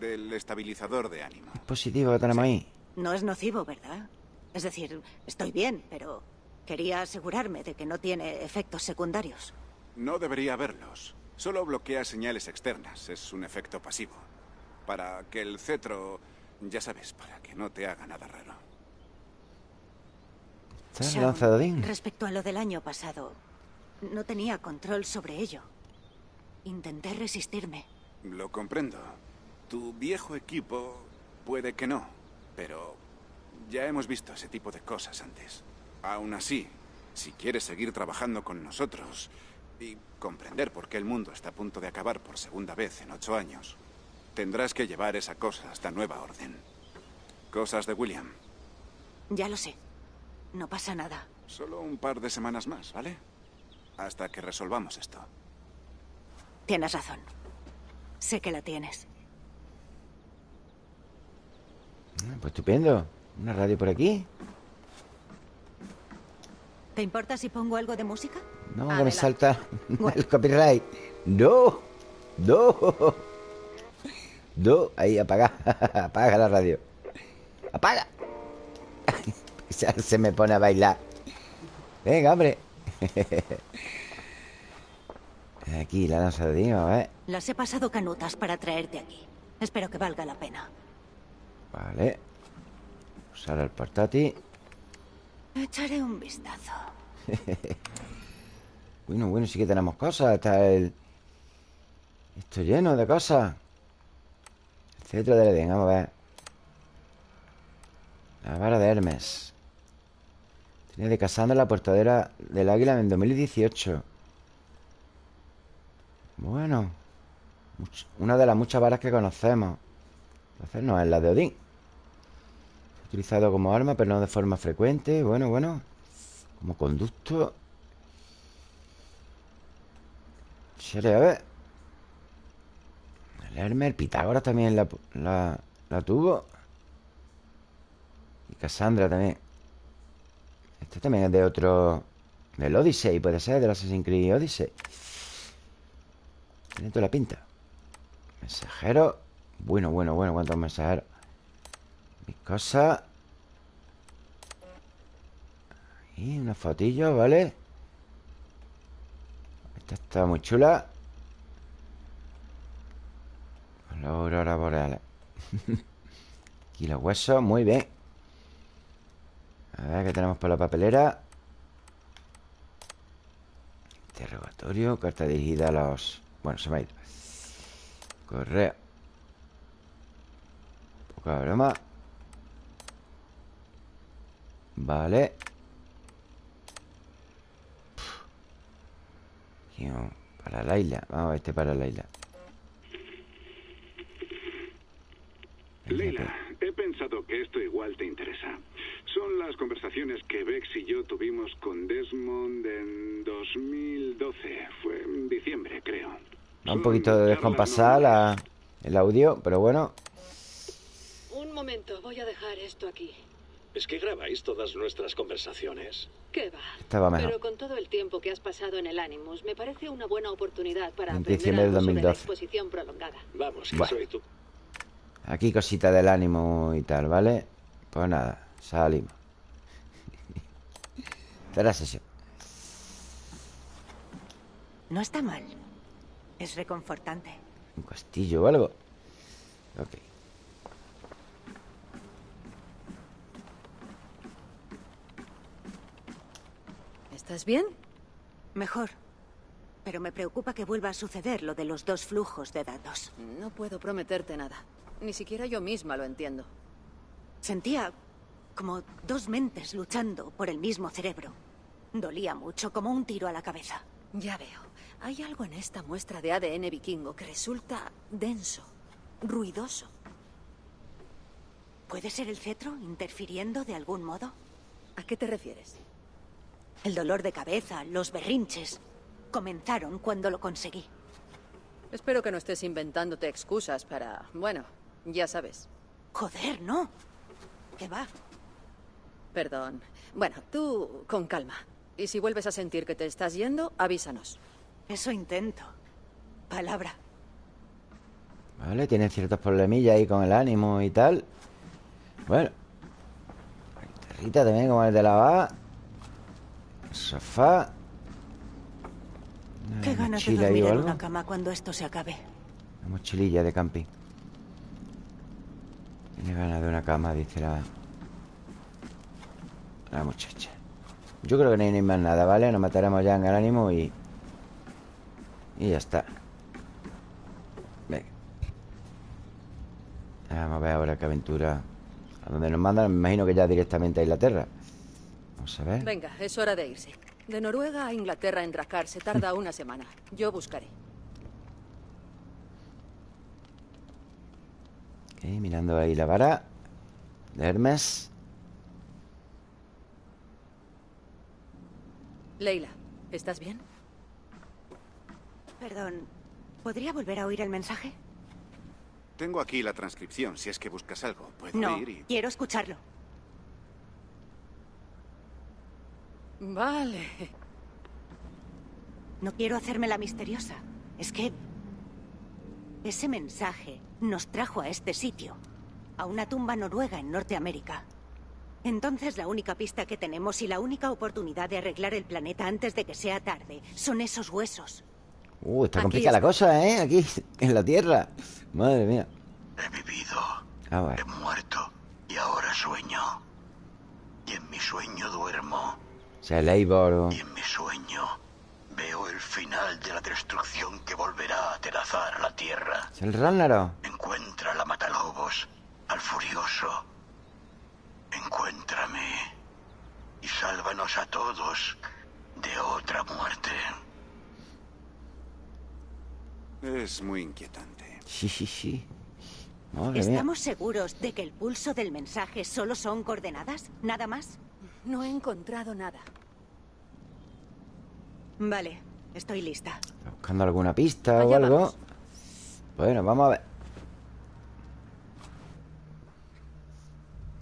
del estabilizador de ánimo. positivo que tenemos ahí. No es nocivo, ¿verdad? Es decir, estoy bien, pero quería asegurarme de que no tiene efectos secundarios. No debería haberlos. Solo bloquea señales externas. Es un efecto pasivo. Para que el cetro... Ya sabes, para que no te haga nada raro. Está Shaun, lanzadín. respecto a lo del año pasado, no tenía control sobre ello. Intenté resistirme. Lo comprendo. Tu viejo equipo puede que no, pero ya hemos visto ese tipo de cosas antes. Aún así, si quieres seguir trabajando con nosotros y comprender por qué el mundo está a punto de acabar por segunda vez en ocho años, tendrás que llevar esa cosa hasta nueva orden. Cosas de William. Ya lo sé. No pasa nada. Solo un par de semanas más, ¿vale? Hasta que resolvamos esto. Tienes razón. Sé que la tienes. Ah, Pues estupendo. Una radio por aquí. ¿Te importa si pongo algo de música? No, que me Adelante. salta el copyright. No, no. dos. Ahí, apaga. apaga la radio. ¡Apaga! se me pone a bailar. Venga, hombre. aquí, la lanza de Dino, ¿eh? Las he pasado canutas para traerte aquí. Espero que valga la pena. Vale. Usar el portátil. Echaré un vistazo. bueno, bueno, sí que tenemos cosas. Está el... Esto lleno de cosas. El cetro del Edén, vamos a ver. La vara de Hermes. De Casandra la portadera del águila en 2018. Bueno. Una de las muchas varas que conocemos. Entonces no es la de Odín. Utilizado como arma, pero no de forma frecuente. Bueno, bueno. Como conducto. Chere, a ver. El Hermes, el Pitágoras también la, la, la tuvo. Y Cassandra también. Este también es de otro... Del Odyssey, puede ser, del Assassin's Creed Odyssey. Tiene toda la pinta. Mensajero. Bueno, bueno, bueno, cuántos mensajeros. Mis cosas. Y una fotillo, ¿vale? Esta está muy chula. La aurora boreal. Aquí los huesos, muy bien. A ver qué tenemos por la papelera. Interrogatorio, carta dirigida a los... Bueno, se me ha ido. Correo. Poca broma. Vale. Para Laila. Vamos a este para Laila. Leila, he pensado que esto igual te interesa. Son las conversaciones que Bex y yo tuvimos con Desmond en 2012. Fue en diciembre, creo. Va un poquito de descompasar la, el audio, pero bueno. Un momento, voy a dejar esto aquí. ¿Es que grabáis todas nuestras conversaciones? ¿Qué va? Estaba mejor. Pero con todo el tiempo que has pasado en el Animus, me parece una buena oportunidad para En aprender algo sobre la 2012. exposición prolongada. Vamos, que Bueno. soy tú. Aquí cosita del ánimo y tal, ¿vale? Pues nada, salimos. La sesión. No está mal. Es reconfortante. Un castillo o algo. Ok. ¿Estás bien? Mejor. Pero me preocupa que vuelva a suceder lo de los dos flujos de datos. No puedo prometerte nada. Ni siquiera yo misma lo entiendo. Sentía como dos mentes luchando por el mismo cerebro. Dolía mucho, como un tiro a la cabeza. Ya veo. Hay algo en esta muestra de ADN vikingo que resulta denso, ruidoso. ¿Puede ser el cetro interfiriendo de algún modo? ¿A qué te refieres? El dolor de cabeza, los berrinches, comenzaron cuando lo conseguí. Espero que no estés inventándote excusas para... Bueno, ya sabes. Joder, no. ¿Qué va? Perdón. Bueno, tú con calma. Y si vuelves a sentir que te estás yendo, avísanos. Eso intento. Palabra. Vale, tienen ciertos problemillas ahí con el ánimo y tal. Bueno. Guitarrita también, como el de lavar. Sofá. Una Qué ganas de dormir en una cama cuando esto se acabe. Una mochililla de camping. Tiene ganas de una cama, dice la... La muchacha. Yo creo que no hay ni más nada, ¿vale? Nos mataremos ya en el ánimo y... Y ya está. Venga. Vamos a ver ahora qué aventura... A dónde nos mandan, me imagino que ya directamente a Inglaterra. Vamos a ver. Venga, es hora de irse. De Noruega a Inglaterra en Dracar se tarda una semana. Yo buscaré. Ok, mirando ahí la vara de Hermes. Leila, ¿estás bien? Perdón, ¿podría volver a oír el mensaje? Tengo aquí la transcripción, si es que buscas algo. Puedo No, ir y... quiero escucharlo. Vale. No quiero hacerme la misteriosa. Es que Ese mensaje nos trajo a este sitio, a una tumba noruega en Norteamérica. Entonces la única pista que tenemos y la única oportunidad de arreglar el planeta antes de que sea tarde son esos huesos. Uh, está Aquí complicada la cosa, ¿eh? Aquí, en la Tierra. Madre mía. He vivido, A ver. he muerto y ahora sueño. Y en mi sueño duermo. O sea, el Eivor o- Y en mi sueño veo el final de la destrucción que volverá a atenazar a la Tierra. ¿Es el Ragnarok? Encuentra a la Matalobos, al Furioso. Encuéntrame y sálvanos a todos de otra muerte. Es muy inquietante. Sí, sí, sí. Madre mía. ¿Estamos seguros de que el pulso del mensaje solo son coordenadas? ¿Nada más? No he encontrado nada. Vale, estoy lista. Buscando alguna pista o algo. vamos. Bueno, vamos a ver.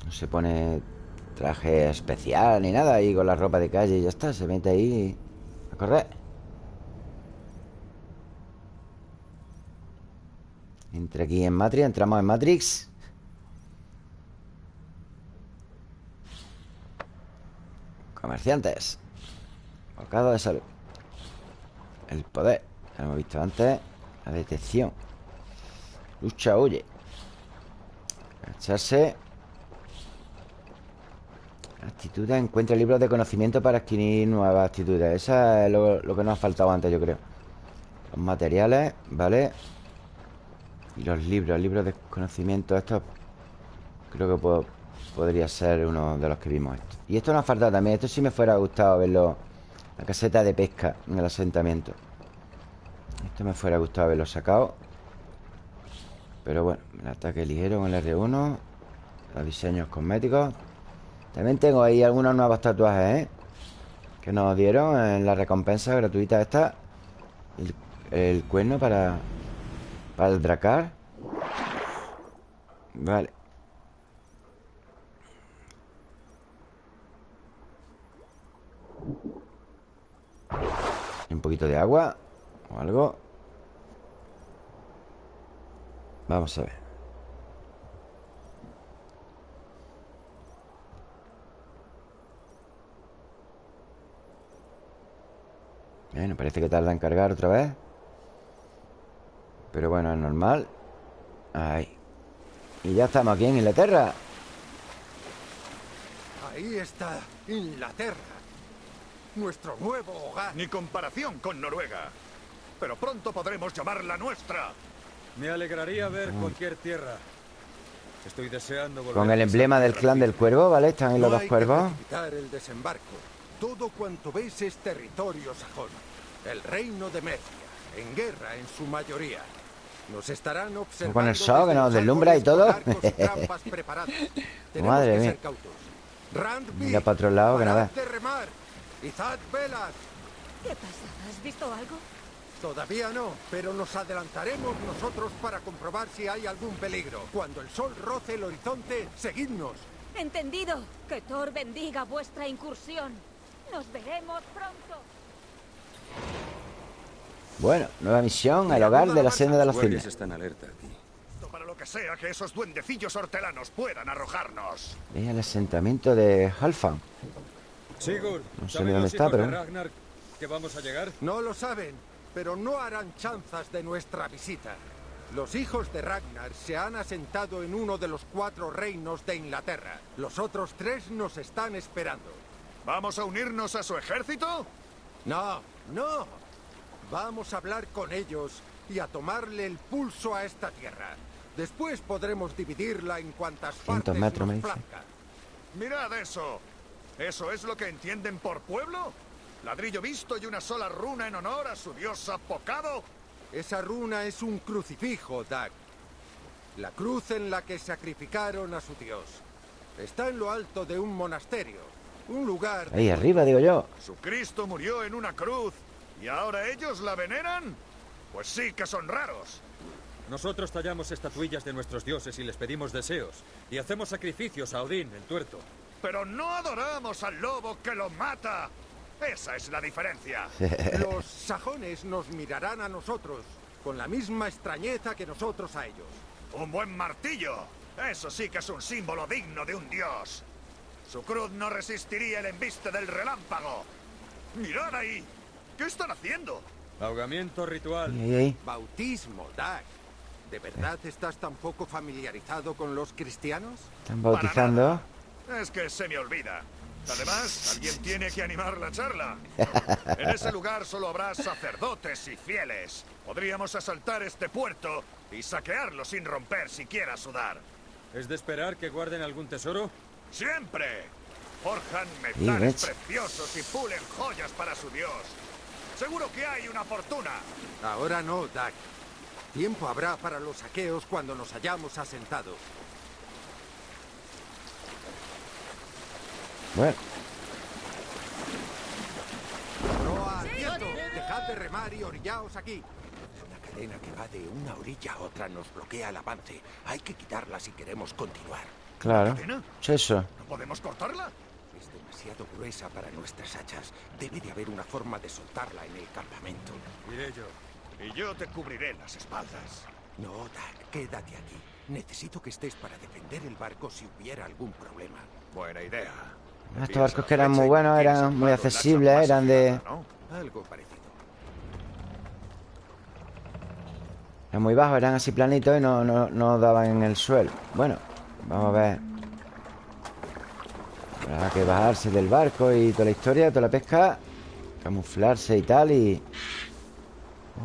No se pone traje especial ni nada ahí con la ropa de calle y ya está. Se mete ahí a correr. Entra aquí en Matrix, entramos en Matrix. Comerciantes. Bocado de salud. El poder. Lo hemos visto antes. La detección. Lucha, huye. Agacharse. Actitudes. Encuentra libros de conocimiento para adquirir nuevas actitudes. Esa es lo, que nos ha faltado antes, yo creo. Los materiales, ¿vale? Y los libros, libros de conocimiento. Estos creo que podría ser uno de los que vimos esto. Y esto nos ha faltado también. Esto sí me fuera gustado verlo. La caseta de pesca en el asentamiento. Esto me fuera gustado haberlo sacado. Pero bueno, el ataque ligero con el R1. Los diseños cosméticos. También tengo ahí algunos nuevos tatuajes, ¿eh? Que nos dieron en la recompensa gratuita esta. El, cuerno para... Para el dracar. Vale. Un poquito de agua o algo. Vamos a ver. Bueno, parece que tarda en cargar otra vez. Pero bueno, es normal. Ahí. Y ya estamos aquí en Inglaterra. Ahí está Inglaterra. Nuestro nuevo hogar. Ni comparación con Noruega. Pero pronto podremos llamarla nuestra. Me alegraría ver cualquier tierra. Estoy deseando volver Con el emblema del clan del cuervo, ¿vale? Están ahí los No dos hay que cuervos. precipitar el desembarco. Todo cuanto ves es territorio sajón. El reino de Mercia, en guerra en su mayoría. Nos estarán observando Con el sol que nos deslumbra y todo. Madre que mía. Mira para otro lado que nada. parad de remar. Izad velas. ¿Qué pasa? ¿Has visto algo? Todavía no, pero nos adelantaremos nosotros para comprobar si hay algún peligro. Cuando el sol roce el horizonte, seguidnos. Entendido. Que Thor bendiga vuestra incursión. Nos veremos pronto. Bueno, nueva misión, el hogar de la senda de los cisnes. están alerta aquí. Para lo que sea que esos duendecillos hortelanos puedan arrojarnos. Es el asentamiento de Halfan. Sigurd, No sé ¿saben ni dónde está, pero- Ragnar que vamos a llegar? No lo saben, pero no harán chanzas de nuestra visita. Los hijos de Ragnar se han asentado en uno de los cuatro reinos de Inglaterra. Los otros tres nos están esperando. ¿Vamos a unirnos a su ejército? No, no. Vamos a hablar con ellos y a tomarle el pulso a esta tierra. Después podremos dividirla en cuantas 100 partes metros, nos me dice. plazca. Mirad eso. ¿Eso es lo que entienden por pueblo? ¿Ladrillo visto y una sola runa en honor a su dios apocado? Esa runa es un crucifijo, Dag. La cruz en la que sacrificaron a su dios. Está en lo alto de un monasterio. Un lugar... Ahí arriba, digo yo. Su Cristo murió en una cruz y ahora ellos la veneran. Pues sí que son raros. Nosotros tallamos estatuillas de nuestros dioses y les pedimos deseos. Y hacemos sacrificios a Odín, el tuerto. Pero no adoramos al lobo que lo mata. Esa es la diferencia. Los sajones nos mirarán a nosotros con la misma extrañeza que nosotros a ellos. ¡Un buen martillo! Eso sí que es un símbolo digno de un dios. Su cruz no resistiría el embiste del relámpago. ¡Mirad ahí! ¿Qué están haciendo? Ahogamiento ritual. Bautismo, Dag. ¿De verdad estás tan poco familiarizado con los cristianos? Están bautizando. Es que se me olvida. Además, alguien tiene que animar la charla. En ese lugar solo habrá sacerdotes y fieles. Podríamos asaltar este puerto y saquearlo sin romper siquiera sudar. ¿Es de esperar que guarden algún tesoro? ¡Siempre! Forjan metales preciosos y pulen joyas para su dios. Seguro que hay una fortuna. Ahora no, Dag. Tiempo habrá para los saqueos cuando nos hayamos asentado. Bueno, Proa, quieto. Dejad de remar y orillaos aquí. La cadena que va de una orilla a otra nos bloquea el avance. Hay que quitarla si queremos continuar. Claro. es eso? ¿No podemos cortarla? Es demasiado gruesa para nuestras hachas. Debe de haber una forma de soltarla en el campamento. Iré yo. Y yo te cubriré las espaldas. No, Dag, quédate aquí. Necesito que estés para defender el barco si hubiera algún problema. Buena idea. Estos barcos que eran muy buenos, eran muy accesibles, eran de... Algo parecido. Eran muy bajos, eran así planitos y no, no, no daban en el suelo. Bueno, vamos a ver. Habrá que bajarse del barco y toda la historia, toda la pesca. Camuflarse y tal y...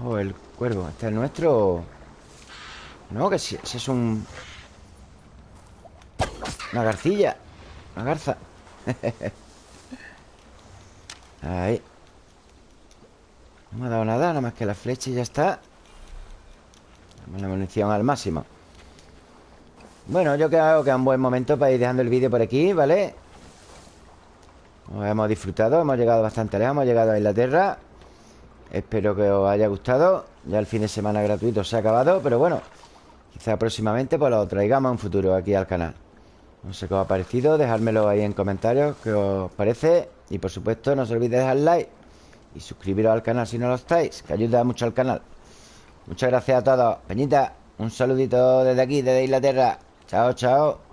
Oh, el cuervo. ¿Este es el nuestro? No, que si, si es un... Una garcilla. Una garza. Ahí. No me ha dado nada, nada más que la flecha y ya está. La munición al máximo. Bueno, yo creo que es un buen momento para ir dejando el vídeo por aquí, ¿vale? Nos hemos disfrutado, hemos llegado bastante lejos, hemos llegado a Inglaterra. Espero que os haya gustado. Ya el fin de semana gratuito se ha acabado, pero bueno, quizá próximamente pues lo traigamos en futuro aquí al canal. No sé qué os ha parecido, dejármelo ahí en comentarios qué os parece. Y por supuesto, no os olvidéis de dejar like y suscribiros al canal si no lo estáis, que ayuda mucho al canal. Muchas gracias a todos. Peñita, un saludito desde aquí, desde Inglaterra. Chao, chao.